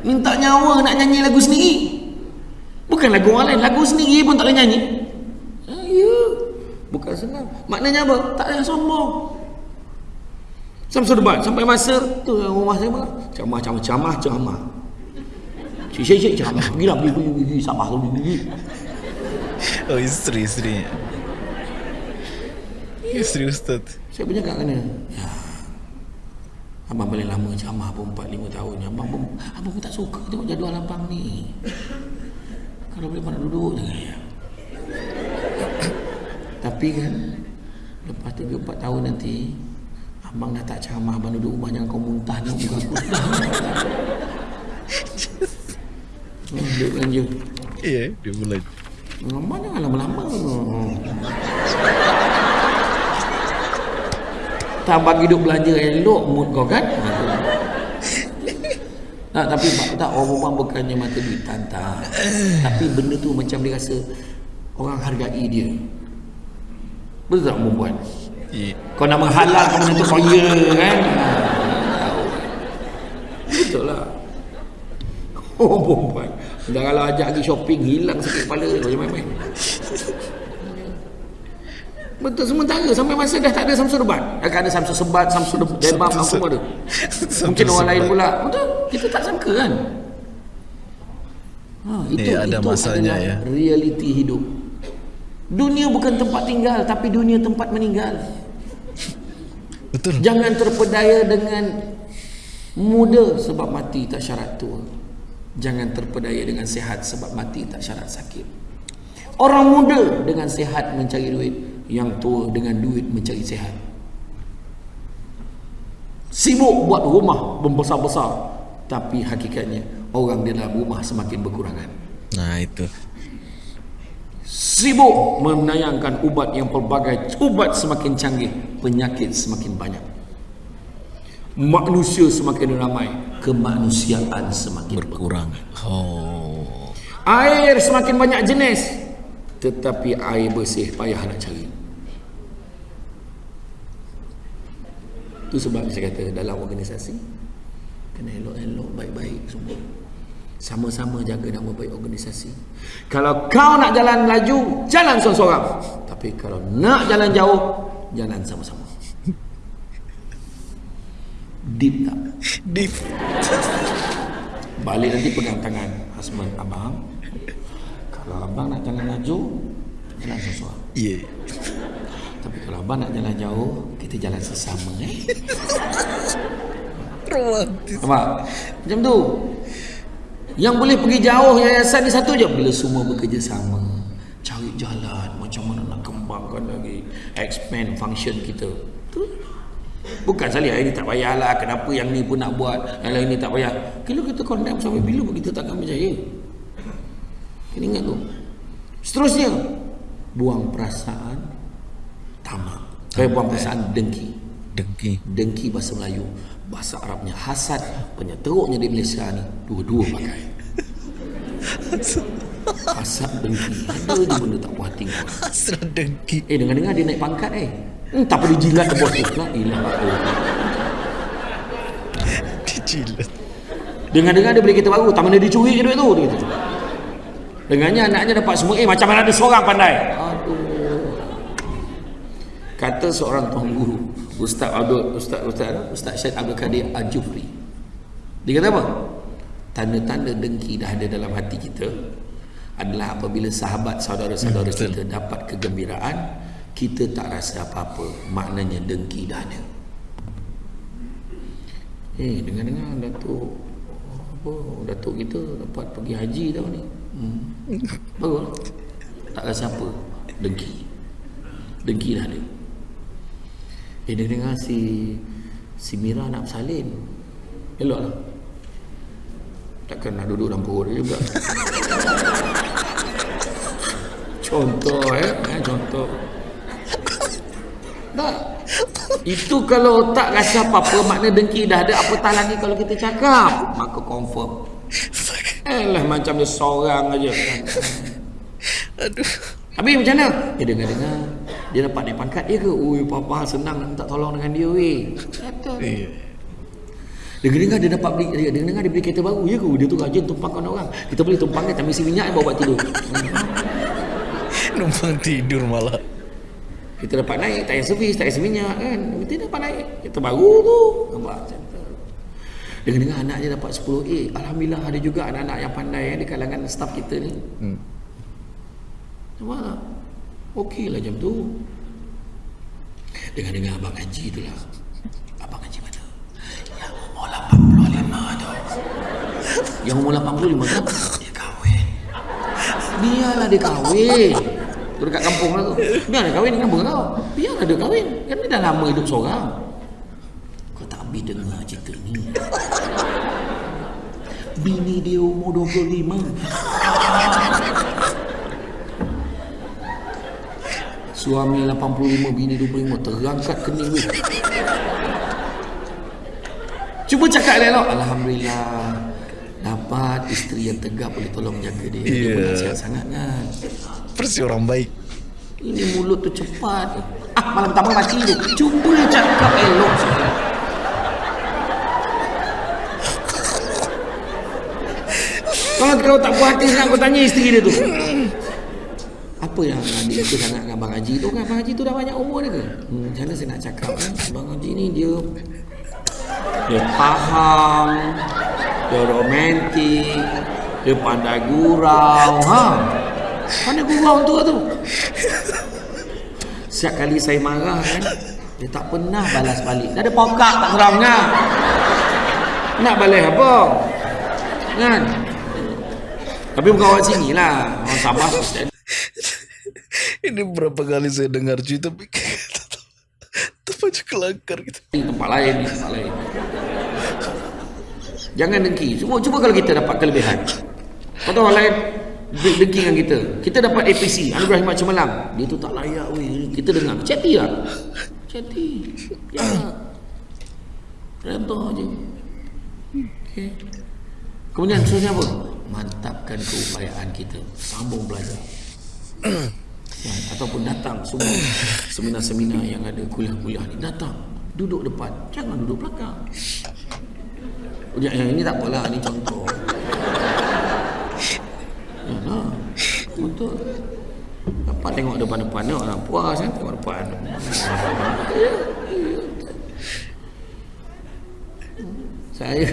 Minta nyawa nak nyanyi lagu sendiri. Bukan lagu orang lain, lagu sendiri pun tak boleh nyanyi. Ha, ya. Bukan senang. Maknanya apa? Tak ada sombong. Sampai debat, sampai masa tu rumah saya apa? Camah, camah, camah, camah. Cik, cik, cik, camah. Gila, pergi, pergi, pergi, Sabah tu, pergi. Oh isteri isteri. Isteri Ustaz. Saya punya kat mana? Ya. Abang paling lama camah pun 4-5 tahun. Abang pun, abang pun tak suka tengok jadual abang ni. Kalau boleh mana duduk je ya. Tapi kan, lepas 3-4 tahun nanti, abang dah tak camah, abang duduk rumah jangan kau muntah ni muka aku. Hmm, Duduk belanja. Iya, dia mulai. Lama jangan lama-lama. Tak bagi duduk belanja elok mood kau kan? Tak, tapi tak, orang perempuan bukannya mata duit tak. Tapi benda tu macam dia rasa orang hargai dia. Betul tak perempuan? Kau nak menghalalkan benda tu kau ya kan? Betul lah. Oh perempuan. Dah kalau ajak pergi shopping hilang sikit kepala dia macam main-main. Betul sementara sampai masa dah tak ada Samsul Debat. Akan ada Samsul Sebat, Samsul Debab apa semua ada. Mungkin orang lain pula. Betul. Kita tak sangka kan. Ha, itu, Eh, ada itu masanya ya. realiti hidup. Dunia bukan tempat tinggal tapi dunia tempat meninggal. Betul. Jangan terpedaya dengan muda sebab mati tak syarat tua. Jangan terpedaya dengan sehat sebab mati tak syarat sakit. Orang muda dengan sehat mencari duit, yang tua dengan duit mencari sehat. Sibuk buat rumah membesar-besar, tapi hakikatnya orang di dalam rumah semakin berkurangan. Nah itu. Sibuk menayangkan ubat yang pelbagai Ubat semakin canggih Penyakit semakin banyak Manusia semakin ramai Kemanusiaan semakin berkurang Oh. Air semakin banyak jenis Tetapi air bersih payah nak cari Itu sebab saya kata dalam organisasi Kena elok-elok baik-baik semua Sama-sama jaga nama baik organisasi Kalau kau nak jalan laju Jalan seorang-seorang Tapi kalau nak jalan jauh Jalan sama-sama Deep tak? Deep. Balik nanti pegang tangan husband abang. Kalau abang nak jalan laju, jalan sesuatu. Iya. Tapi kalau abang nak jalan jauh, kita jalan sesama eh. Romantis. Nampak? Macam tu. Yang boleh pergi jauh yayasan ni satu je bila semua bekerjasama. Cari jalan macam mana nak kembangkan lagi expand function kita. Tu. Bukan sekali hari ni tak payahlah kenapa yang ni pun nak buat yang lain ni tak payah. Kalau kita condemn sampai bila pun kita takkan berjaya. Kena ingat tu. Seterusnya buang perasaan tamak. Eh buang perasaan dengki. Dengki. Dengki bahasa Melayu Bahasa Arabnya hasad Penyeteruknya di Malaysia ni Dua-dua pakai Hasad dengki Ada je benda tak puas hati kau Hasrat dengki. Eh dengar-dengar dia naik pangkat eh hmm, Tak perlu jilat ke bos tu La ilah Dijilat. Dengar-dengar dia beli kereta baru Tak mana dia curi je duit tu dia kata. Dengarnya anaknya dapat semua Eh macam mana ada seorang pandai Aduh Kata seorang tuan guru Ustaz Abdul Ustaz Ustaz Ustaz Syed Abdul Kadir Al-Jufri. Dia kata apa? Tanda-tanda dengki dah ada dalam hati kita adalah apabila sahabat saudara-saudara Hmm, kita dapat kegembiraan kita tak rasa apa-apa. Maknanya dengki dah ada. Eh dengar-dengar Datuk apa Datuk kita dapat pergi haji tahun ni. Hmm. bagus tak rasa apa? Dengki. Dengki dah ada eh dengar si si Mira nak bersalin. Elok lah. Takkan nak duduk dalam perut dia juga. Contoh eh, eh contoh. Tak. Itu kalau tak rasa apa-apa makna dengki dah ada apatah lagi kalau kita cakap? Maka confirm. Eh lah macam dia seorang aja. Aduh. Habis macam mana? Eh dengar-dengar Dia dapat naik pangkat dia ke? Ui papa senang nak minta tolong dengan dia weh Iya. Dengar-dengar dia dapat beli dia Dengar-dengar dia beli kereta baru Ya ke? Dia tu rajin tumpangkan orang Kita boleh tumpangkan Tapi isi minyak bawa buat tidur Numpang tidur malah. Kita dapat naik Tak payah servis Tak payah isi minyak kan Kita dapat naik Kereta baru tu Nampak macam tu Dengar-dengar anak dia dapat 10A Alhamdulillah ada juga anak-anak yang pandai eh, Di kalangan staff kita ni Hmm. Nampak tak? Okey lah jam tu. Dengar-dengar abang Haji tu lah. Abang Haji mana? Yang umur 85 tu. Yang umur 85 tu? Dia kahwin. Biarlah dia kahwin. Tu dekat kampung lah tu. Biarlah dia kahwin dengan kau. Biarlah dia kahwin. Kan dia dah lama hidup seorang. Kau tak habis dengar cerita ni. Bini dia umur 25 Suami 85 bini 25 terangkat kening weh. Cuba cakap elok Alhamdulillah dapat isteri yang tegap boleh tolong jaga dia. Dia pun Yeah. nasihat sangat kan. Persi orang baik. Ini mulut tu cepat. Ah malam pertama mati tu. Cuba cakap elok. Kalau kau tak puas hati kau tanya isteri dia tu. Apa yang adik aku sangat dengan Abang Haji tu kan? Abang Haji tu dah banyak umur dia ke? Hmm, macam mana saya nak cakap kan? Abang Haji ni dia dia faham, dia romantik, dia pandai gurau. Ha? Pandai gurau tu tu. Setiap kali saya marah kan, dia tak pernah balas balik. Dah ada pokak tak serangnya. Nak balas apa? Kan? Tapi bukan orang sini lah. Orang Sabah. Ini berapa kali saya dengar cuy tapi tetap aja kelakar gitu. Di tempat lain, di tempat lain. Jangan dengki. Cuma cuba kalau kita dapat kelebihan. Kau tahu orang lain de- dengki dengan kita. Kita dapat APC, Anugerah Khidmat Cemerlang. Dia tu tak layak weh. Kita dengar. Chatty lah. Chatty. Ya. Redha je. Okay. Kemudian seterusnya apa? Mantapkan keupayaan kita. Sambung belajar. Ya, ataupun datang semua seminar-seminar yang ada kuliah-kuliah ni. Datang duduk depan. Jangan duduk belakang. Ya, yang ini tak apalah ni contoh. Ya lah betul dapat tengok depan-depan ni orang puas kan tengok depan. Saya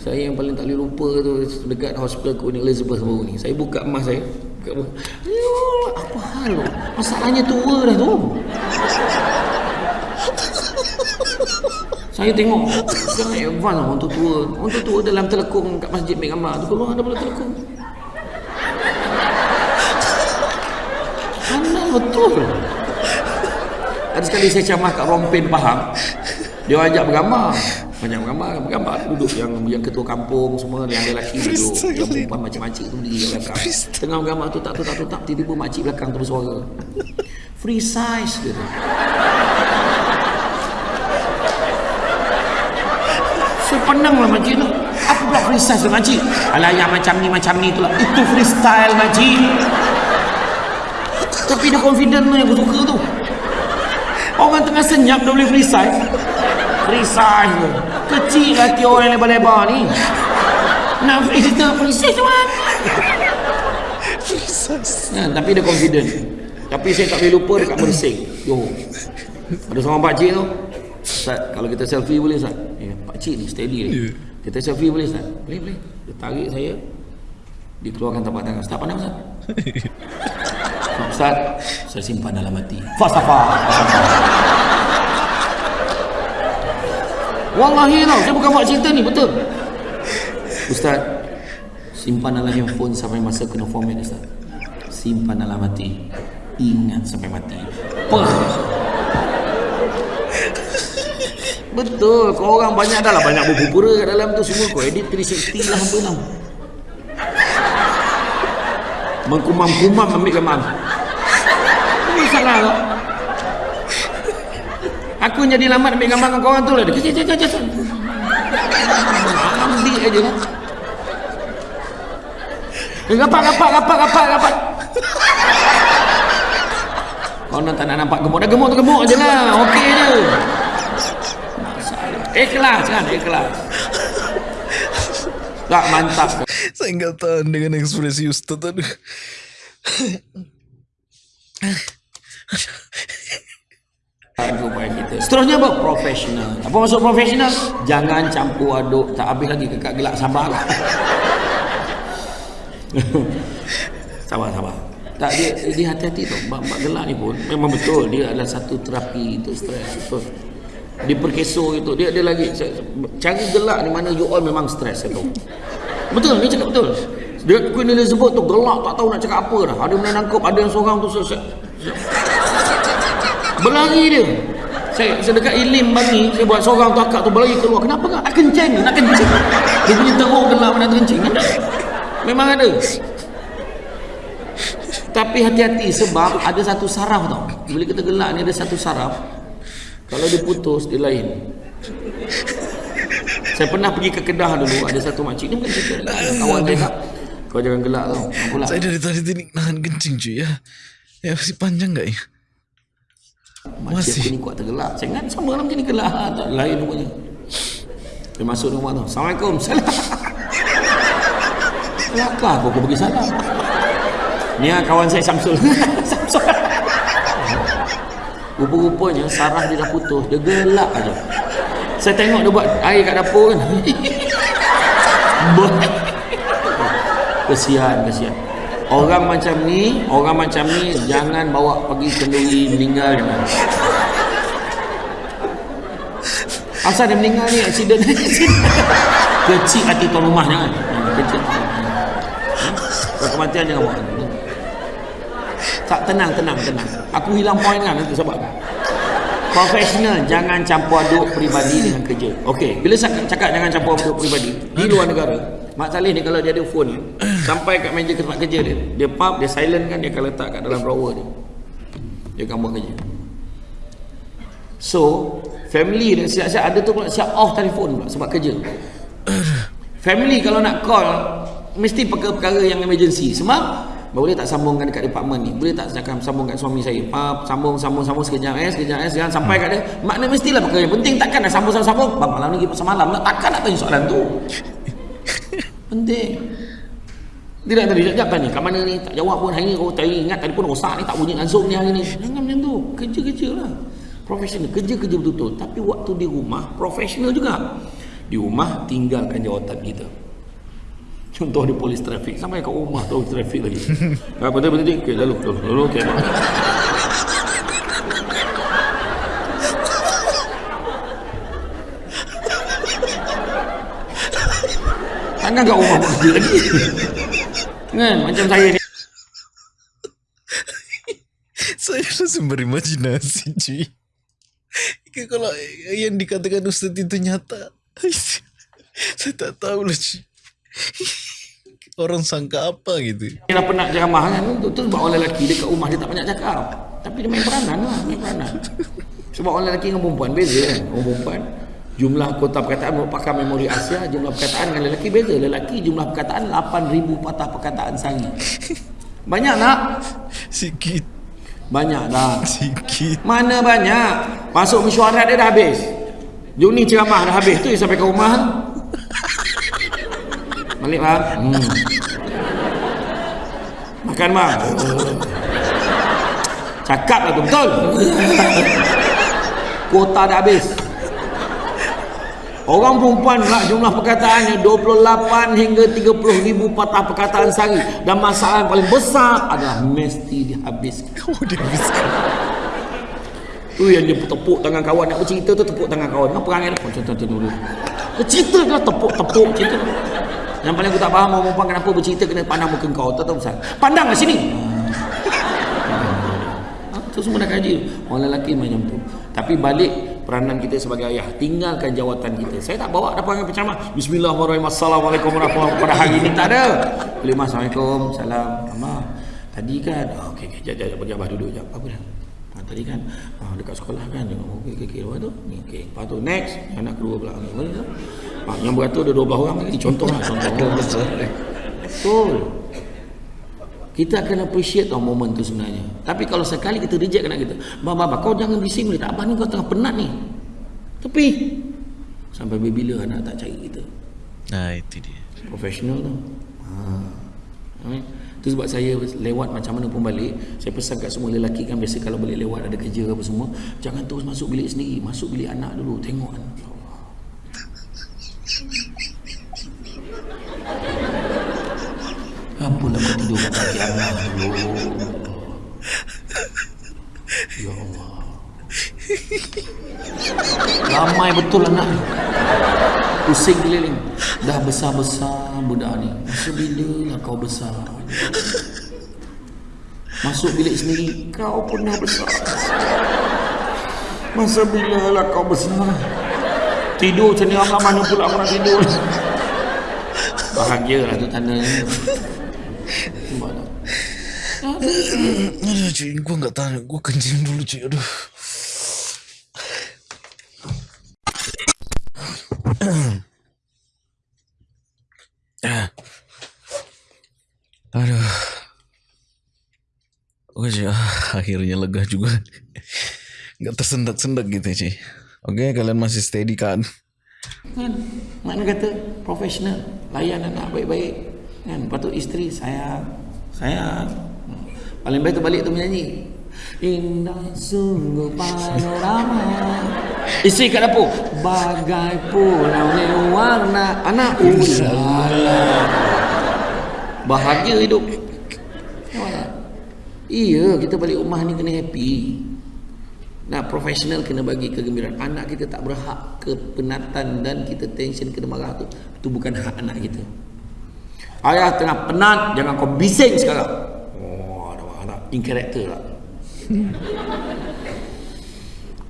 saya yang paling tak boleh lupa tu dekat hospital Queen Elizabeth baru ni. Saya buka emas saya apa hal masalahnya tua dah tu. Saya tengok sangat advance lah tu tua. Tu tua dalam telekung kat masjid Mek Ammar tu keluar bola telekung. Pandai betul? Ada sekali saya camah kat Rompin Pahang. Dia ajak bergambar banyak bergambar bergambar duduk yang yang ketua kampung semua yang lelaki duduk. Yang perempuan macam-macam tu berdiri kat belakang. Tengah bergambar tu tak tu tak tu tak tiba-tiba makcik belakang tu bersuara free size dia tu. Saya pandang lah makcik tu. Apa pula free size tu makcik? Alah yang macam ni macam ni tu lah itu freestyle makcik. Tapi dia confident tu yang aku suka tu. Orang tengah senyap dah boleh free size tu kecil lagi orang yang lebar-lebar ni nak free free size macam Ya, tapi dia confident. Tapi saya tak boleh lupa dekat Mersing. Johor. Ada seorang pakcik tu. Ustaz, kalau kita selfie boleh Ustaz? Eh, pakcik ni steady ni. Kita selfie boleh Ustaz? Boleh, boleh. Dia tarik saya. Dia keluarkan tapak tangan. Ustaz pandang Ustaz? Ustaz, saya simpan dalam hati. Falsafah. Wallahi tau, saya bukan buat cerita ni, betul. Ustaz, simpan dalam handphone sampai masa kena format Ustaz. Simpan dalam hati. Ingat sampai mati. Pah. Betul, kau orang banyak dah lah banyak berpura kat dalam tu semua kau edit 360 lah apa tau. Mengkumam-kumam ambil gambar. Ini salah kau. Aku jadi lambat ambil gambar dengan kawan tu lah. Dia kecil kecil. Ambil aja lah. Eh, Rapat, rapat, rapat, rapat, rapat. Kau nak tak nak nampak gemuk. Dah gemuk tu gemuk je lah. Okey je. Ikhlas kan, ikhlas. Tak mantap. Saya nggak tahan dengan ekspresi Ustaz Supaya kita. Seterusnya apa? Profesional. Apa maksud profesional? Jangan campur aduk. Tak habis lagi kekak gelak. Sabarlah. sabar, sabar. Tak, dia, dia hati-hati tu. Bab-bab gelak ni pun memang betul. Dia adalah satu terapi untuk stres. Betul. Di perkeso itu. Dia ada lagi. Cara gelak ni mana you all memang stres. Tahu. Betul, dia cakap betul. Dia Queen Elizabeth tu gelak tak tahu nak cakap apa dah. Ada yang nangkap, ada yang seorang tu selesai. Berlari dia. Saya sedekat Ilim bagi, saya buat seorang tu akak tu berlari keluar. Kenapa kan? Nak kencing, nak kencing. Dia punya teruk gelak nak kencing. Ada. Memang ada. Tapi hati-hati sebab ada satu saraf tau. Bila kita gelak ni ada satu saraf. Kalau dia putus, dia lain. Saya pernah pergi ke Kedah dulu, ada satu makcik ni bukan cerita. Kawan cakap, kau jangan gelak tau. Apa lah? Saya dari tadi tadi nahan kencing cuy ya. Ya masih panjang nggak ya? Masih. aku ni kuat tergelak. Ingat sama dalam macam ni gelak. Ha, tak lain rupanya. Dia masuk rumah tu. Assalamualaikum. Salam. Kelakar aku, aku bagi salam. Ni lah kawan saya Samsul. Samsul. Rupa-rupanya sarah dia dah putus. Dia gelak aja. Saya tengok dia buat air kat dapur kan. Kesian, kesian. Orang macam ni, orang macam ni jangan bawa pergi kenduri meninggal jangan. Asal dia meninggal ni accident. Kecil hati tuan rumah jangan. Kecil. Kalau kematian jangan bawa. Tak tenang, tenang, tenang. Aku hilang poin kan nanti sebab. Profesional jangan campur aduk peribadi dengan kerja. Okey, bila saya cakap jangan campur aduk peribadi di luar negara. Mak Saleh ni kalau dia ada phone sampai kat meja tempat kerja dia, dia pub, dia silent kan dia akan letak kat dalam drawer dia. Dia akan buat kerja. So, family dia siap-siap ada tu pula siap off telefon pula sebab kerja. Family kalau nak call mesti perkara-perkara yang emergency. Sebab boleh tak sambungkan dekat department ni? Boleh tak cakap sambung kat suami saya? Pap, sambung sambung sambung sekejap eh, sekejap eh, sekejap sampai kat dia. Makna mestilah perkara yang penting takkan nak sambung sambung sambung. Bang malam ni pergi pasal malam nak takkan nak tanya soalan tu. penting. Tidak tadi sekejap tanya kat mana ni? Tak jawab pun hari ni kau tak ingat tadi pun rosak ni tak bunyi langsung ni hari ni. Jangan macam tu. Kerja-kerja lah. Profesional. Kerja-kerja betul-betul. Tapi waktu di rumah profesional juga. Di rumah tinggalkan jawatan kita. Contoh di polis trafik sampai kat rumah tu trafik lagi. Apa betul betul okey lalu lalu lalu okey. Takkan kat rumah buat kerja lagi. Kan macam saya ni. Saya langsung berimajinasi cuy. Kalau yang dikatakan Ustaz itu nyata. Saya tak tahu lah cuy. Orang sangka apa gitu. Dia dah penat ceramah kan tu, tu sebab orang lelaki dia kat rumah dia tak banyak cakap. Tapi dia main peranan lah, main peranan. Sebab orang lelaki dengan perempuan beza kan. Orang perempuan jumlah kota perkataan merupakan memori Asia, jumlah perkataan dengan lelaki beza. Lelaki jumlah perkataan 8000 patah perkataan sehari. Banyak tak? Sikit. Banyak dah. Sikit. Mana banyak? Masuk mesyuarat dia dah habis. Jom ni ceramah dah habis tu sampai ke rumah. Balik bang. Hmm. Makan bang. Cakap lah tu betul. Kuota dah habis. Orang perempuan pula jumlah perkataannya 28 hingga 30 ribu patah perkataan sehari. Dan masalah yang paling besar adalah mesti dihabiskan. Oh dia habiskan. Tu yang dia tepuk tangan kawan nak bercerita tu tepuk tangan kawan. Apa perangai dia? Contoh contoh dulu. Bercerita ke tepuk-tepuk cerita. Yang paling aku tak faham orang perempuan kenapa bercerita kena pandang muka kau. Tak tahu pasal. Pandang kat sini. Ha, tu semua dah kaji. Orang lelaki macam tu. Tapi balik peranan kita sebagai ayah. Tinggalkan jawatan kita. Saya tak bawa ada perangai penceramah. Bismillahirrahmanirrahim. Assalamualaikum warahmatullahi wabarakatuh. Pada hari ini tak ada. Boleh mas. Assalamualaikum. Salam. Mama. Tadi kan. Oh, okey, okey. Jap, jap. Bagi abah duduk. Jap. Apa dah? Ha, tadi kan ha, dekat sekolah kan okey okey okey lepas tu ni okey lepas tu next yang nak kedua pula boleh tak ha, yang beratur ada 12 orang lagi contoh lah contoh betul kita akan appreciate tau momen tu sebenarnya tapi kalau sekali kita reject anak kita bang bang kau jangan bising boleh tak abang ni kau tengah penat ni tepi sampai bila anak tak cari kita Nah itu dia. profesional tu ha. Ha. Itu sebab saya lewat macam mana pun balik Saya pesan kat semua lelaki kan Biasa kalau balik lewat ada kerja apa semua Jangan terus masuk bilik sendiri Masuk bilik anak dulu Tengok kan Apalah kau tidur kat kaki anak dulu Ya Allah. Ramai betul anak. Ni Pusing keliling. Dah besar-besar budak ni. Masa bila lah kau besar? Masuk bilik sendiri Kau pun dah besar. Masa bila lah kau besar? Tidur macam ni orang mana pula orang tidur? Bahagia lah tu tandanya Nampak tak? Aduh cuy, gue gak tahan. Gue kencing dulu cuy. Aduh. Aduh. Oke cuy, ah, akhirnya lega juga. Gak tersendak-sendak gitu cuy. Oke, kalian masih steady kan? Kan? Makna kata profesional Layan anak baik-baik Kan? Lepas tu isteri sayang, sayang. Paling baik tu balik tu menyanyi. Indah sungguh panorama. Isteri kat dapur. Bagai pulau warna anak ulala. Bahagia hidup. Iya, kita balik rumah ni kena happy. Nah, profesional kena bagi kegembiraan. Anak kita tak berhak kepenatan dan kita tension kena marah tu. Itu bukan hak anak kita. Ayah tengah penat, jangan kau bising sekarang. Oh, ada anak in character lah.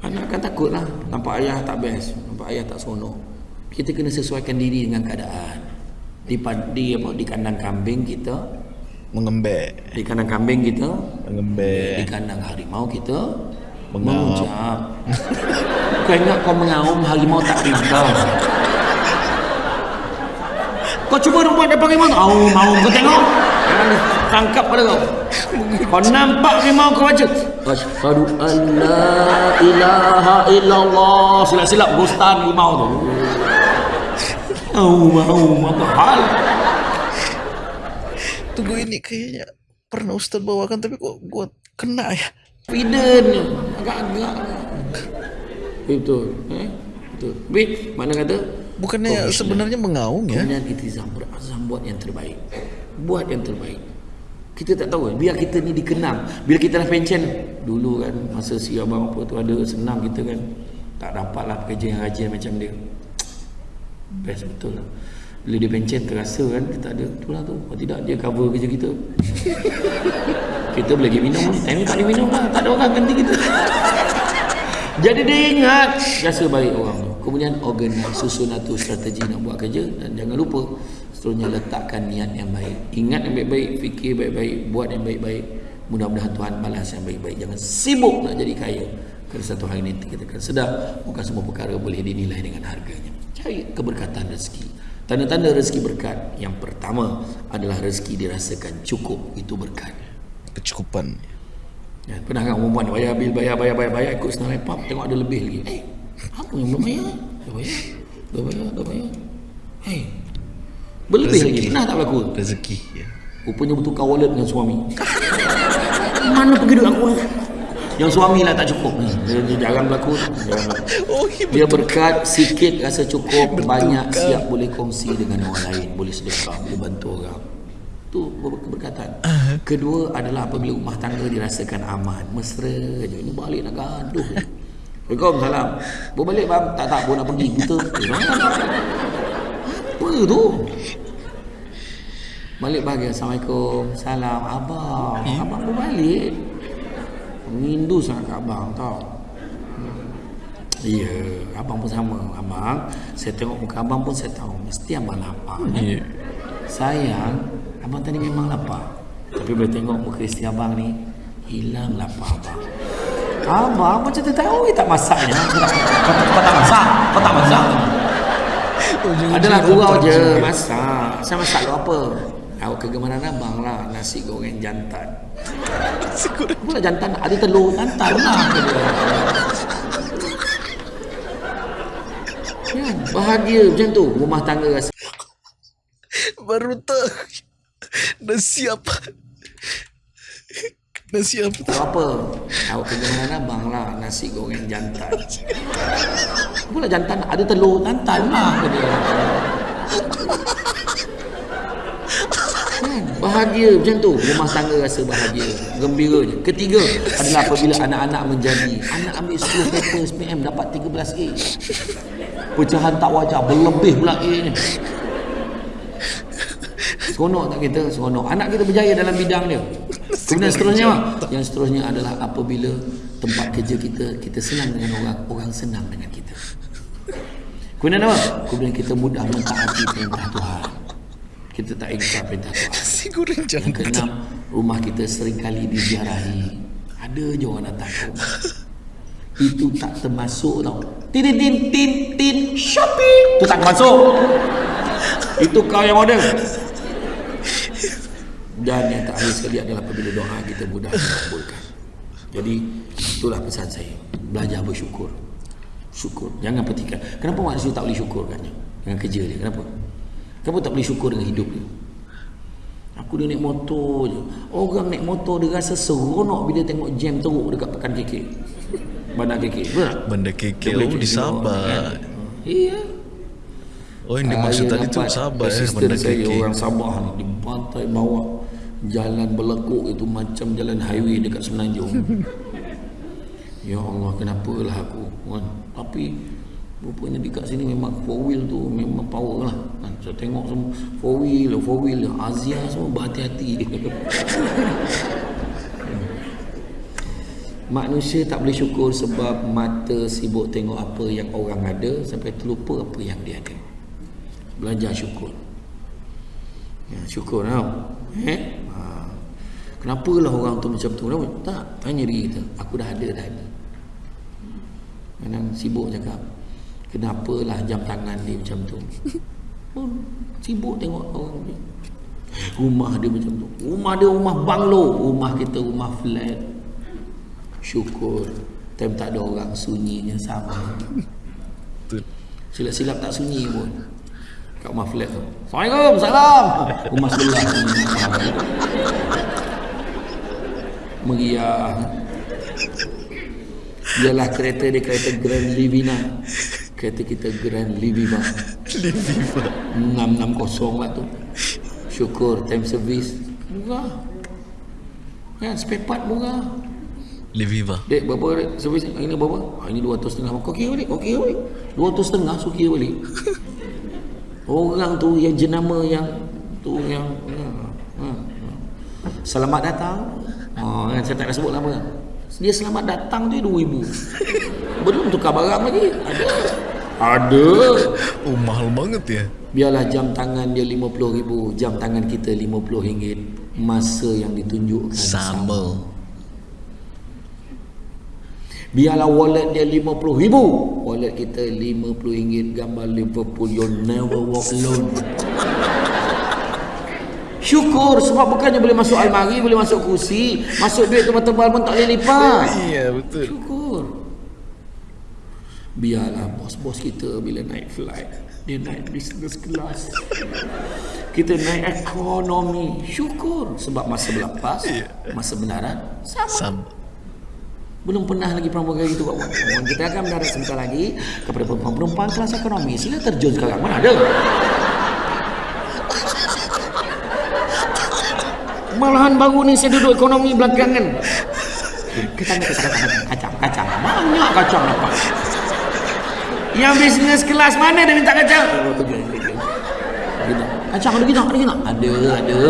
anak akan takut lah. Nampak ayah tak best. Nampak ayah tak seronok. Kita kena sesuaikan diri dengan keadaan. Di, di, apa, di kandang kambing kita, Mengembek. di kandang kambing kita, Mengembek. di kandang harimau kita Mengaum. mengucap. kau ingat kau mengaum harimau tak tinggal. Kau cuba buat depan harimau tu. Aum, aum. Kau tengok. Tangkap pada kau. Kau nampak harimau kau baca. Asyhadu an la ilaha illallah. Silap-silap gostan harimau tu. Aum, aum. Apa hal? Tunggu ini kayaknya pernah Ustaz bawakan tapi kok gua kena ya. ni agak-agak betul eh betul tapi mana kata Bukannya sebenarnya mengaung ya? kemudian itizam berazam buat yang terbaik. Buat yang terbaik. Kita tak tahu biar kita ni dikenang. Bila kita dah pencen. Dulu kan masa si abang apa tu ada senang kita kan. Tak dapat lah pekerja yang rajin macam dia. Best betul lah. Bila dia pencen terasa kan kita ada. Tu lah tu. Kalau tidak dia cover kerja kita. Kita boleh pergi minum. Ni time ni tak boleh minum lah. Tak ada orang ganti kita. Jadi dia ingat biasa baik orang tu kemudian organize susun atur strategi nak buat kerja dan jangan lupa seterusnya letakkan niat yang baik. Ingat yang baik-baik fikir baik-baik buat yang baik-baik. Mudah-mudahan Tuhan balas yang baik-baik. Jangan sibuk nak jadi kaya kerana satu hari nanti kita akan sedar. Bukan semua perkara boleh dinilai dengan harganya. Cari keberkatan rezeki. Tanda-tanda rezeki berkat yang pertama adalah rezeki dirasakan cukup. Itu berkat. Kecukupan. Ya, pernah kan perempuan bayar bil bayar bayar bayar bayar ikut senang lepap tengok ada lebih lagi. Eh, apa yang belum bayar? Dah bayar. Dah bayar, dah bayar. Hei. Berlebih Rezeki. lagi. Pernah tak berlaku? Rezeki ya. Rupanya bertukar wallet dengan suami. Mana pergi duit aku? Yang suami lah tak cukup. Hmm, Dia, dia jarang berlaku. Jarang berlaku. Oh, Dia berkat sikit rasa cukup banyak siap boleh kongsi dengan orang lain boleh sedekah boleh bantu orang tu ber- keberkatan kedua adalah apabila rumah tangga dirasakan aman mesra je ini balik nak gaduh Assalamualaikum salam Bawa balik bang Tak tak Bawa nak pergi Kita Eh? Apa tu Balik bagi Assalamualaikum Salam Abang Abang bawa balik Rindu sangat kat abang tau Ya, abang pun sama. Abang, saya tengok muka abang pun saya tahu mesti abang lapar. Iya. Sayang, abang tadi memang lapar. Tapi bila tengok muka isteri abang ni, hilang lapar abang. Abang macam tu tahu tak masaknya. Kau tak, kau, tak- kau tak masak, kau tak masak. Adalah gurau je masak. Saya masak lu apa? Tahu kegemaran abang lah nasi goreng jantan. Pula jantan ada telur jantan lah. Kan? Bahagia macam tu rumah tangga rasa Baru tahu. Nasi apa? Nasi apa? tahu apa? Tahu kegemaran abang lah nasi goreng jantan. Pula jantan ada telur jantan lah. Kan? bahagia macam tu. Rumah tangga rasa bahagia gembira je. Ketiga adalah apabila anak-anak menjadi. Anak ambil 10 paper SPM dapat 13 A. Pecahan tak wajar berlebih pula A ni Seronok tak kita? Seronok. Anak kita berjaya dalam bidang dia. Kemudian seterusnya apa? Yang seterusnya adalah apabila tempat kerja kita, kita senang dengan orang, orang senang dengan kita. Kemudian apa? Kemudian kita mudah mentaati perintah Tuhan. Kita tak ingkar perintah Tuhan. Goreng Yang keenam, rumah kita seringkali diziarahi. Ada je orang datang ke rumah. Itu tak termasuk tau. Tin tin tin tin tin shopping. Itu tak termasuk. Itu kau yang order. Dan yang terakhir sekali adalah apabila doa kita mudah dikabulkan. Jadi itulah pesan saya. Belajar bersyukur. Syukur. Jangan petikan. Kenapa manusia tak boleh syukur kan? Dengan kerja dia. Kenapa? Kenapa tak boleh syukur dengan hidup dia? Aku dia naik motor je. Orang naik motor dia rasa seronok bila tengok jam teruk dekat pekan KK. Bandar KK. Betul tak? Benda kekek boleh oh cuci di Sabah. orang, kan? Iya. Oh yang dimaksud tadi tu Sabah eh benda saya kekek. orang Sabah ni di pantai bawah jalan berlekuk itu macam jalan highway dekat Semenanjung. ya Allah kenapalah aku kan. Tapi rupanya dekat sini memang four wheel tu memang power lah. Kan? Saya tengok semua four wheel, four wheel, Azia semua berhati-hati. Manusia tak boleh syukur sebab mata sibuk tengok apa yang orang ada sampai terlupa apa yang dia ada. Belajar syukur. Ya, syukur tau. Eh? Ha. Kenapalah orang tu macam tu? Kenapa? Tak, tanya diri kita. Aku dah ada, dah ada. Kadang sibuk cakap. Kenapalah jam tangan dia macam tu? Oh, sibuk tengok orang ni. Rumah dia macam tu. Rumah dia rumah banglo. Rumah kita rumah flat. Syukur. Time tak ada orang sunyinya sama. Silap-silap tak sunyi pun. Kat rumah flat tu. Assalamualaikum, salam. Rumah sebelah. Meriah. Biarlah kereta dia kereta Grand Livina. Kereta kita Grand Liviva. Liviva. 660 lah tu. Syukur time service. Murah. Kan spare part murah. Liviva. Dek berapa dek servis hari ni berapa? Ha, ini 200 setengah. Kau kira balik, kau kira balik. 200 setengah so kira balik. Orang tu yang jenama yang tu yang ha, ha, ha. Selamat datang. Ha, kan saya tak nak sebut nama. Dia selamat datang tu 2000. Belum tukar barang lagi. Ada. Ada. Oh mahal banget ya. Biarlah jam tangan dia RM50,000, jam tangan kita RM50. Masa yang ditunjukkan Sama. Biarlah wallet dia RM50,000 Wallet kita RM50 Gambar Liverpool You never walk alone. Syukur sebab bukannya boleh masuk almari Boleh masuk kursi Masuk duit tebal-tebal pun tak boleh lipat Iya betul. Syukur. Biarlah bos-bos kita bila naik flight Dia naik business class. Kita naik ekonomi. Syukur. Sebab masa berlepas Masa mendarat Sama. Sama. Belum pernah lagi perempuan kayak gitu Wan. Dan Kita akan mendarat sebentar lagi kepada perempuan-perempuan kelas ekonomi. Sila terjun sekarang. Mana ada? Malahan baru ni saya duduk ekonomi belakangan. Kita nak kacang, kacang, kacang, kacang. Banyak kacang dapat. Yang bisnes kelas mana dia minta kacang? Kacang ada kita, ada kita. Ada, ada.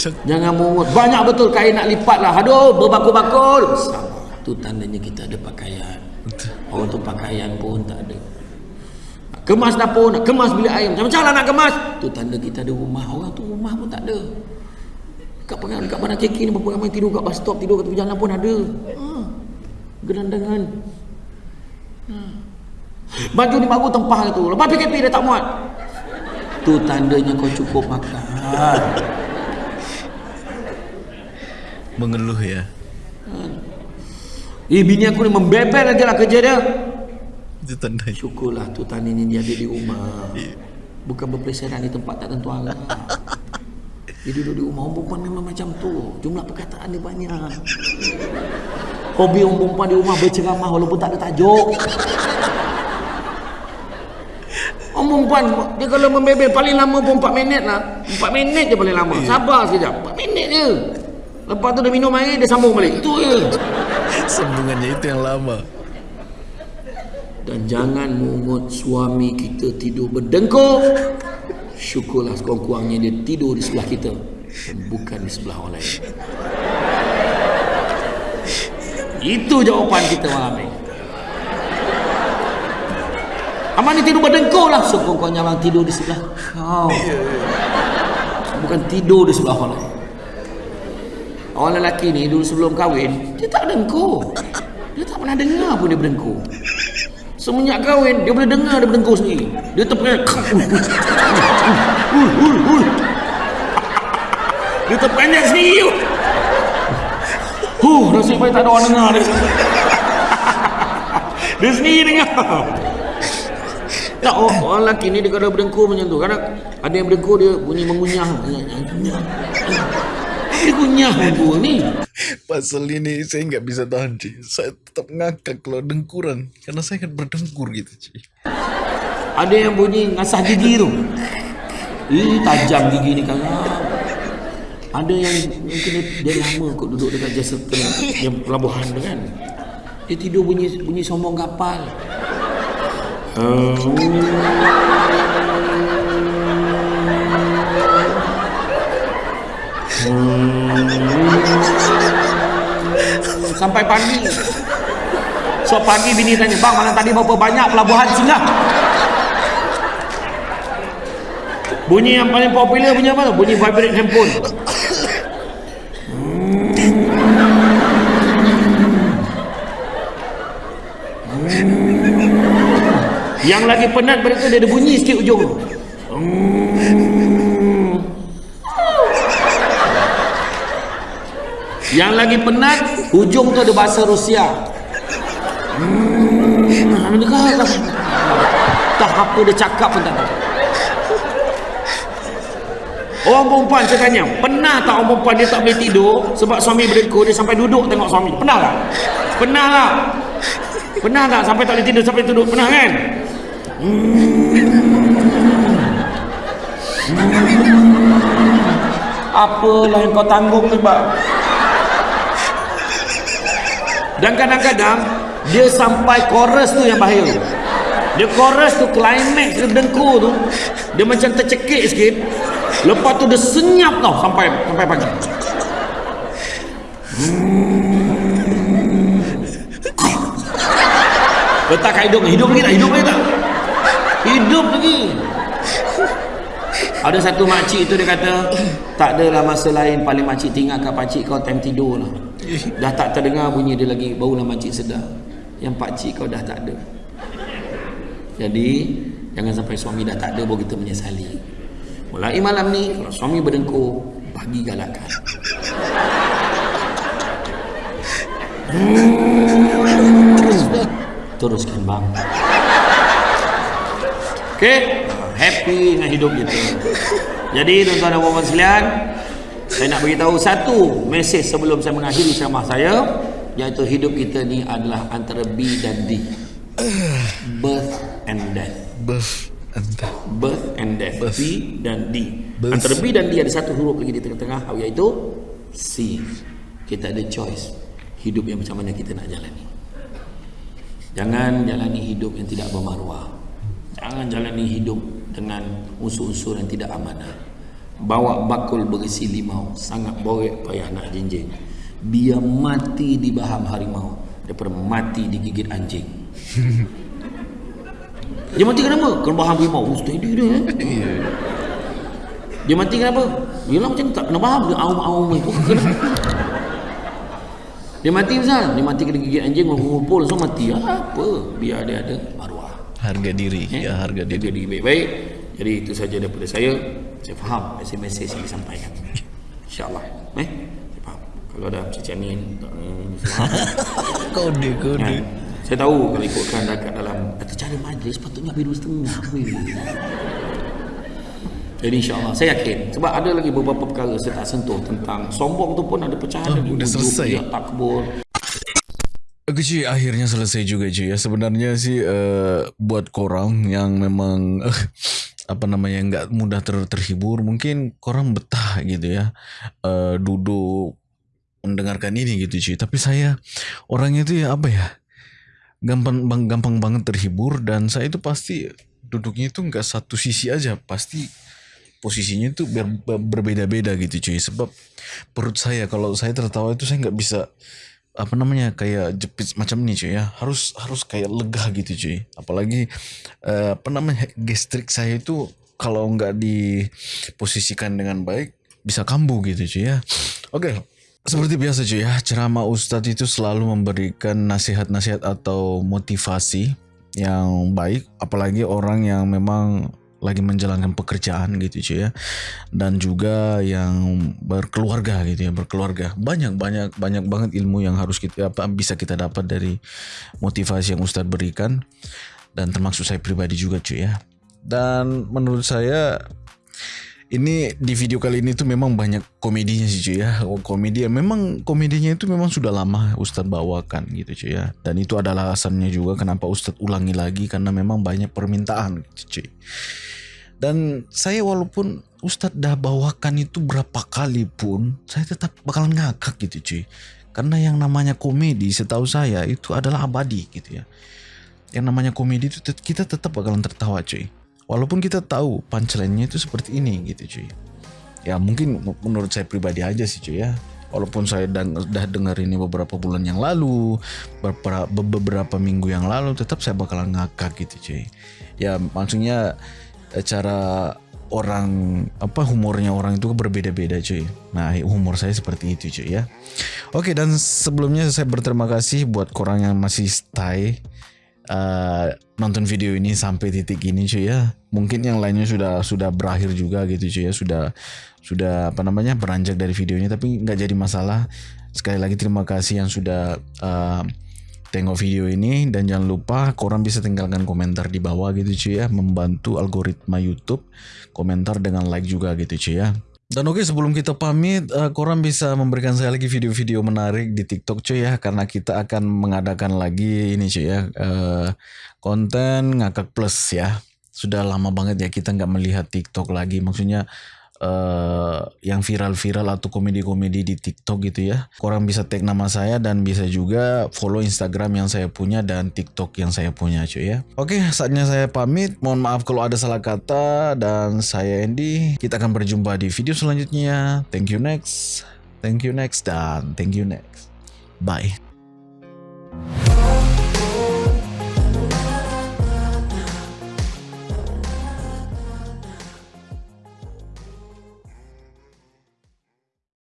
Jangan mungut. Banyak betul kain nak lipat lah. Aduh, berbakul-bakul. Sama. Tu tandanya kita ada pakaian. Orang tu pakaian pun tak ada. Kemas dapur, nak kemas bilik air. Macam-macam lah nak kemas. Tu tanda kita ada rumah. Orang tu rumah pun tak ada. Kat pengang, dekat mana keki ni berapa ramai tidur kat bus stop, tidur kat tepi jalan pun ada. Ha. Gerandangan. Ha. Baju ni baru tempah itu. Lepas PKP dia tak muat. Tu tandanya kau cukup makan. Mengeluh ya. Eh bini aku ni membebel aja lah kerja dia. Itu tandanya. Syukurlah tu tani ni dia ada di rumah. Bukan berpeleseran di tempat tak tentu arah. Dia duduk di rumah. Orang perempuan memang macam tu. Jumlah perkataan dia banyak. Hobi orang perempuan di rumah berceramah walaupun tak ada tajuk. Orang perempuan dia kalau membebel paling lama pun 4 minit lah. 4 minit je paling lama. Sabar sekejap. 4 minit je. Lepas tu dia minum air dia sambung balik. Itu je. Sambungannya itu yang lama. Dan jangan mungut suami kita tidur berdengkur. Syukurlah sekurang-kurangnya dia tidur di sebelah kita. Bukan di sebelah orang lain. Itu jawapan kita malam ni. Abang ni tidur berdengkur lah. Sekurang-kurangnya abang tidur di sebelah kau. Bukan tidur di sebelah orang lain. Orang lelaki ni dulu sebelum kahwin, dia tak dengkur. Dia tak pernah dengar pun dia berdengkur. Semenjak kahwin, dia boleh dengar dia berdengkur sendiri. Dia ul. Dia terperanjat sendiri. Huh, nasib baik tak ada orang dengar dia. Dia sendiri dengar. Tak, oh, orang lelaki ni dia kalau berdengkur macam tu. Kadang ada yang berdengkur dia bunyi mengunyah. Kunyah berdengkur ni. Pasal ini saya nggak bisa tahan cuy. Saya tetap ngakak kalau dengkuran. Karena saya kan berdengkur gitu cuy. Ada yang bunyi ngasah gigi tu. Ih, tajam gigi ni kan. Ada yang mungkin dia, dia lama kot duduk dekat Chesterton yang pelabuhan tu kan. Dia tidur bunyi bunyi sombong kapal. Hmm. Sampai pagi. So pagi bini tanya, "Bang, malam tadi berapa banyak pelabuhan singgah?" Bunyi yang paling popular bunyi apa tu? Bunyi vibrate handphone. Yang lagi penat mereka dia ada bunyi sikit ujung. Yang lagi penat ujung tu ada bahasa Rusia. Hmm, tak, tak apa dia cakap pun tak tahu. Orang perempuan saya tanya, pernah tak orang perempuan dia tak boleh tidur sebab suami berdengkur dia sampai duduk tengok suami? Pernah tak? Pernah tak? Pernah tak sampai tak boleh tidur sampai duduk? Pernah kan? Apalah yang kau tanggung bang Dan kadang-kadang Dia sampai chorus tu yang bahaya Dia chorus tu climax dia dengkur tu Dia macam tercekik sikit Lepas tu dia senyap tau sampai sampai pagi Letak kat hidung Hidung lagi tak? Hidung lagi tak? Hidup lagi Ada satu makcik tu dia kata Tak adalah masa lain Paling makcik tinggalkan pakcik kau time tidur lah Dah tak terdengar bunyi dia lagi Barulah makcik sedar. Yang pakcik kau dah tak ada. Jadi Jangan sampai suami dah tak ada Baru kita menyesali. Mulai malam ni Kalau suami berdengkur Bagi galakan. Teruskan bang. Okey, happy dengan hidup kita. Jadi tuan-tuan dan puan sekalian, saya nak beritahu satu mesej sebelum saya mengakhiri ceramah saya, iaitu hidup kita ni adalah antara B dan D. Birth and death. Birth and death. Birth and death. Birth. B dan D. Birth. Antara B dan D ada satu huruf lagi di tengah-tengah iaitu C. Kita ada choice hidup yang macam mana kita nak jalani. Jangan jalani hidup yang tidak bermaruah. Jangan jalani hidup dengan unsur-unsur yang tidak amanah. Bawa bakul berisi limau, sangat borek payah nak jinjing. Biar mati di baham harimau daripada mati digigit anjing. Dia mati kenapa? Kena baham harimau. Oh, steady dia eh. Dia mati kenapa? Yelah macam tak kena baham dia aum-aum ni. Oh, kena. Dia mati misal, dia mati kena gigit anjing ngumpul so mati. Apa? Biar dia ada maruah. Harga diri. Eh? Ya, harga diri baik-baik. Jadi itu saja daripada saya. Saya faham mesej-mesej yang disampaikan. InsyaAllah. Eh? Saya faham. Kalau ada eh, faham. Kode, kode. Kan? Saya tahu kalau ikutkan dekat dalam kata cara majlis patutnya biru setengah. Jadi insyaAllah saya yakin sebab ada lagi beberapa perkara saya tak sentuh tentang sombong tu pun ada pecahan Oh, Ujub, selesai. dia takbur. Oke cuy, akhirnya selesai juga cuy ya. Sebenarnya sih eh, buat korang yang memang eh, apa namanya nggak mudah ter terhibur, mungkin korang betah gitu ya, eh, duduk mendengarkan ini gitu cuy. Tapi saya orangnya itu ya apa ya, gampang bang, gampang banget terhibur dan saya itu pasti duduknya itu nggak satu sisi aja, pasti posisinya itu ber- berbeda-beda gitu cuy. Sebab perut saya kalau saya tertawa itu saya nggak bisa apa namanya kayak jepit macam ini cuy ya. Harus harus kayak lega gitu cuy. Apalagi eh, apa namanya gastrik saya itu kalau nggak diposisikan dengan baik bisa kambuh gitu cuy ya. Oke seperti biasa cuy ya ceramah ustadz itu selalu memberikan nasihat-nasihat atau motivasi yang baik. Apalagi orang yang memang lagi menjalankan pekerjaan gitu cuy ya. Dan juga yang berkeluarga gitu ya berkeluarga. Banyak banyak banyak banget ilmu yang harus kita apa bisa kita dapat dari motivasi yang Ustadz berikan. Dan termasuk saya pribadi juga cuy ya. Dan menurut saya ini di video kali ini tuh memang banyak komedinya sih cuy ya. Oh, komedi memang komedinya itu memang sudah lama Ustadz bawakan gitu cuy ya. Dan itu adalah alasannya juga kenapa Ustadz ulangi lagi karena memang banyak permintaan gitu cuy. Dan saya walaupun Ustadz dah bawakan itu berapa kali pun saya tetap bakalan ngakak gitu cuy. Karena yang namanya komedi setahu saya itu adalah abadi gitu ya. Yang namanya komedi itu kita tetap bakalan tertawa cuy Walaupun kita tahu punchline-nya itu seperti ini gitu cuy. Ya mungkin menurut saya pribadi aja sih cuy ya. Walaupun saya udah dengar ini beberapa bulan yang lalu, beberapa, beberapa minggu yang lalu, tetap saya bakalan ngakak gitu cuy. Ya maksudnya eh, cara orang apa humornya orang itu berbeda-beda cuy. Nah humor saya seperti itu cuy ya. Oke dan sebelumnya saya berterima kasih buat orang yang masih stay uh, nonton video ini sampai titik ini cuy ya. Mungkin yang lainnya sudah sudah berakhir juga gitu cuy ya, sudah sudah apa namanya beranjak dari videonya tapi nggak jadi masalah. Sekali lagi terima kasih yang sudah uh, tengok video ini dan jangan lupa korang bisa tinggalkan komentar di bawah gitu cuy ya, membantu algoritma YouTube. Komentar dengan like juga gitu cuy ya. Dan oke sebelum kita pamit, uh, korang bisa memberikan saya lagi video-video menarik di TikTok cuy ya, karena kita akan mengadakan lagi ini cuy ya, uh, konten ngakak plus ya. Sudah lama banget ya kita nggak melihat TikTok lagi, maksudnya uh, yang viral-viral atau komedi-komedi di TikTok gitu ya. Korang bisa tag nama saya dan bisa juga follow Instagram yang saya punya dan TikTok yang saya punya cuy ya. Oke, saatnya saya pamit. Mohon maaf kalau ada salah kata dan saya Andy. Kita akan berjumpa di video selanjutnya. Thank you next. Thank you next dan thank you next. Bye.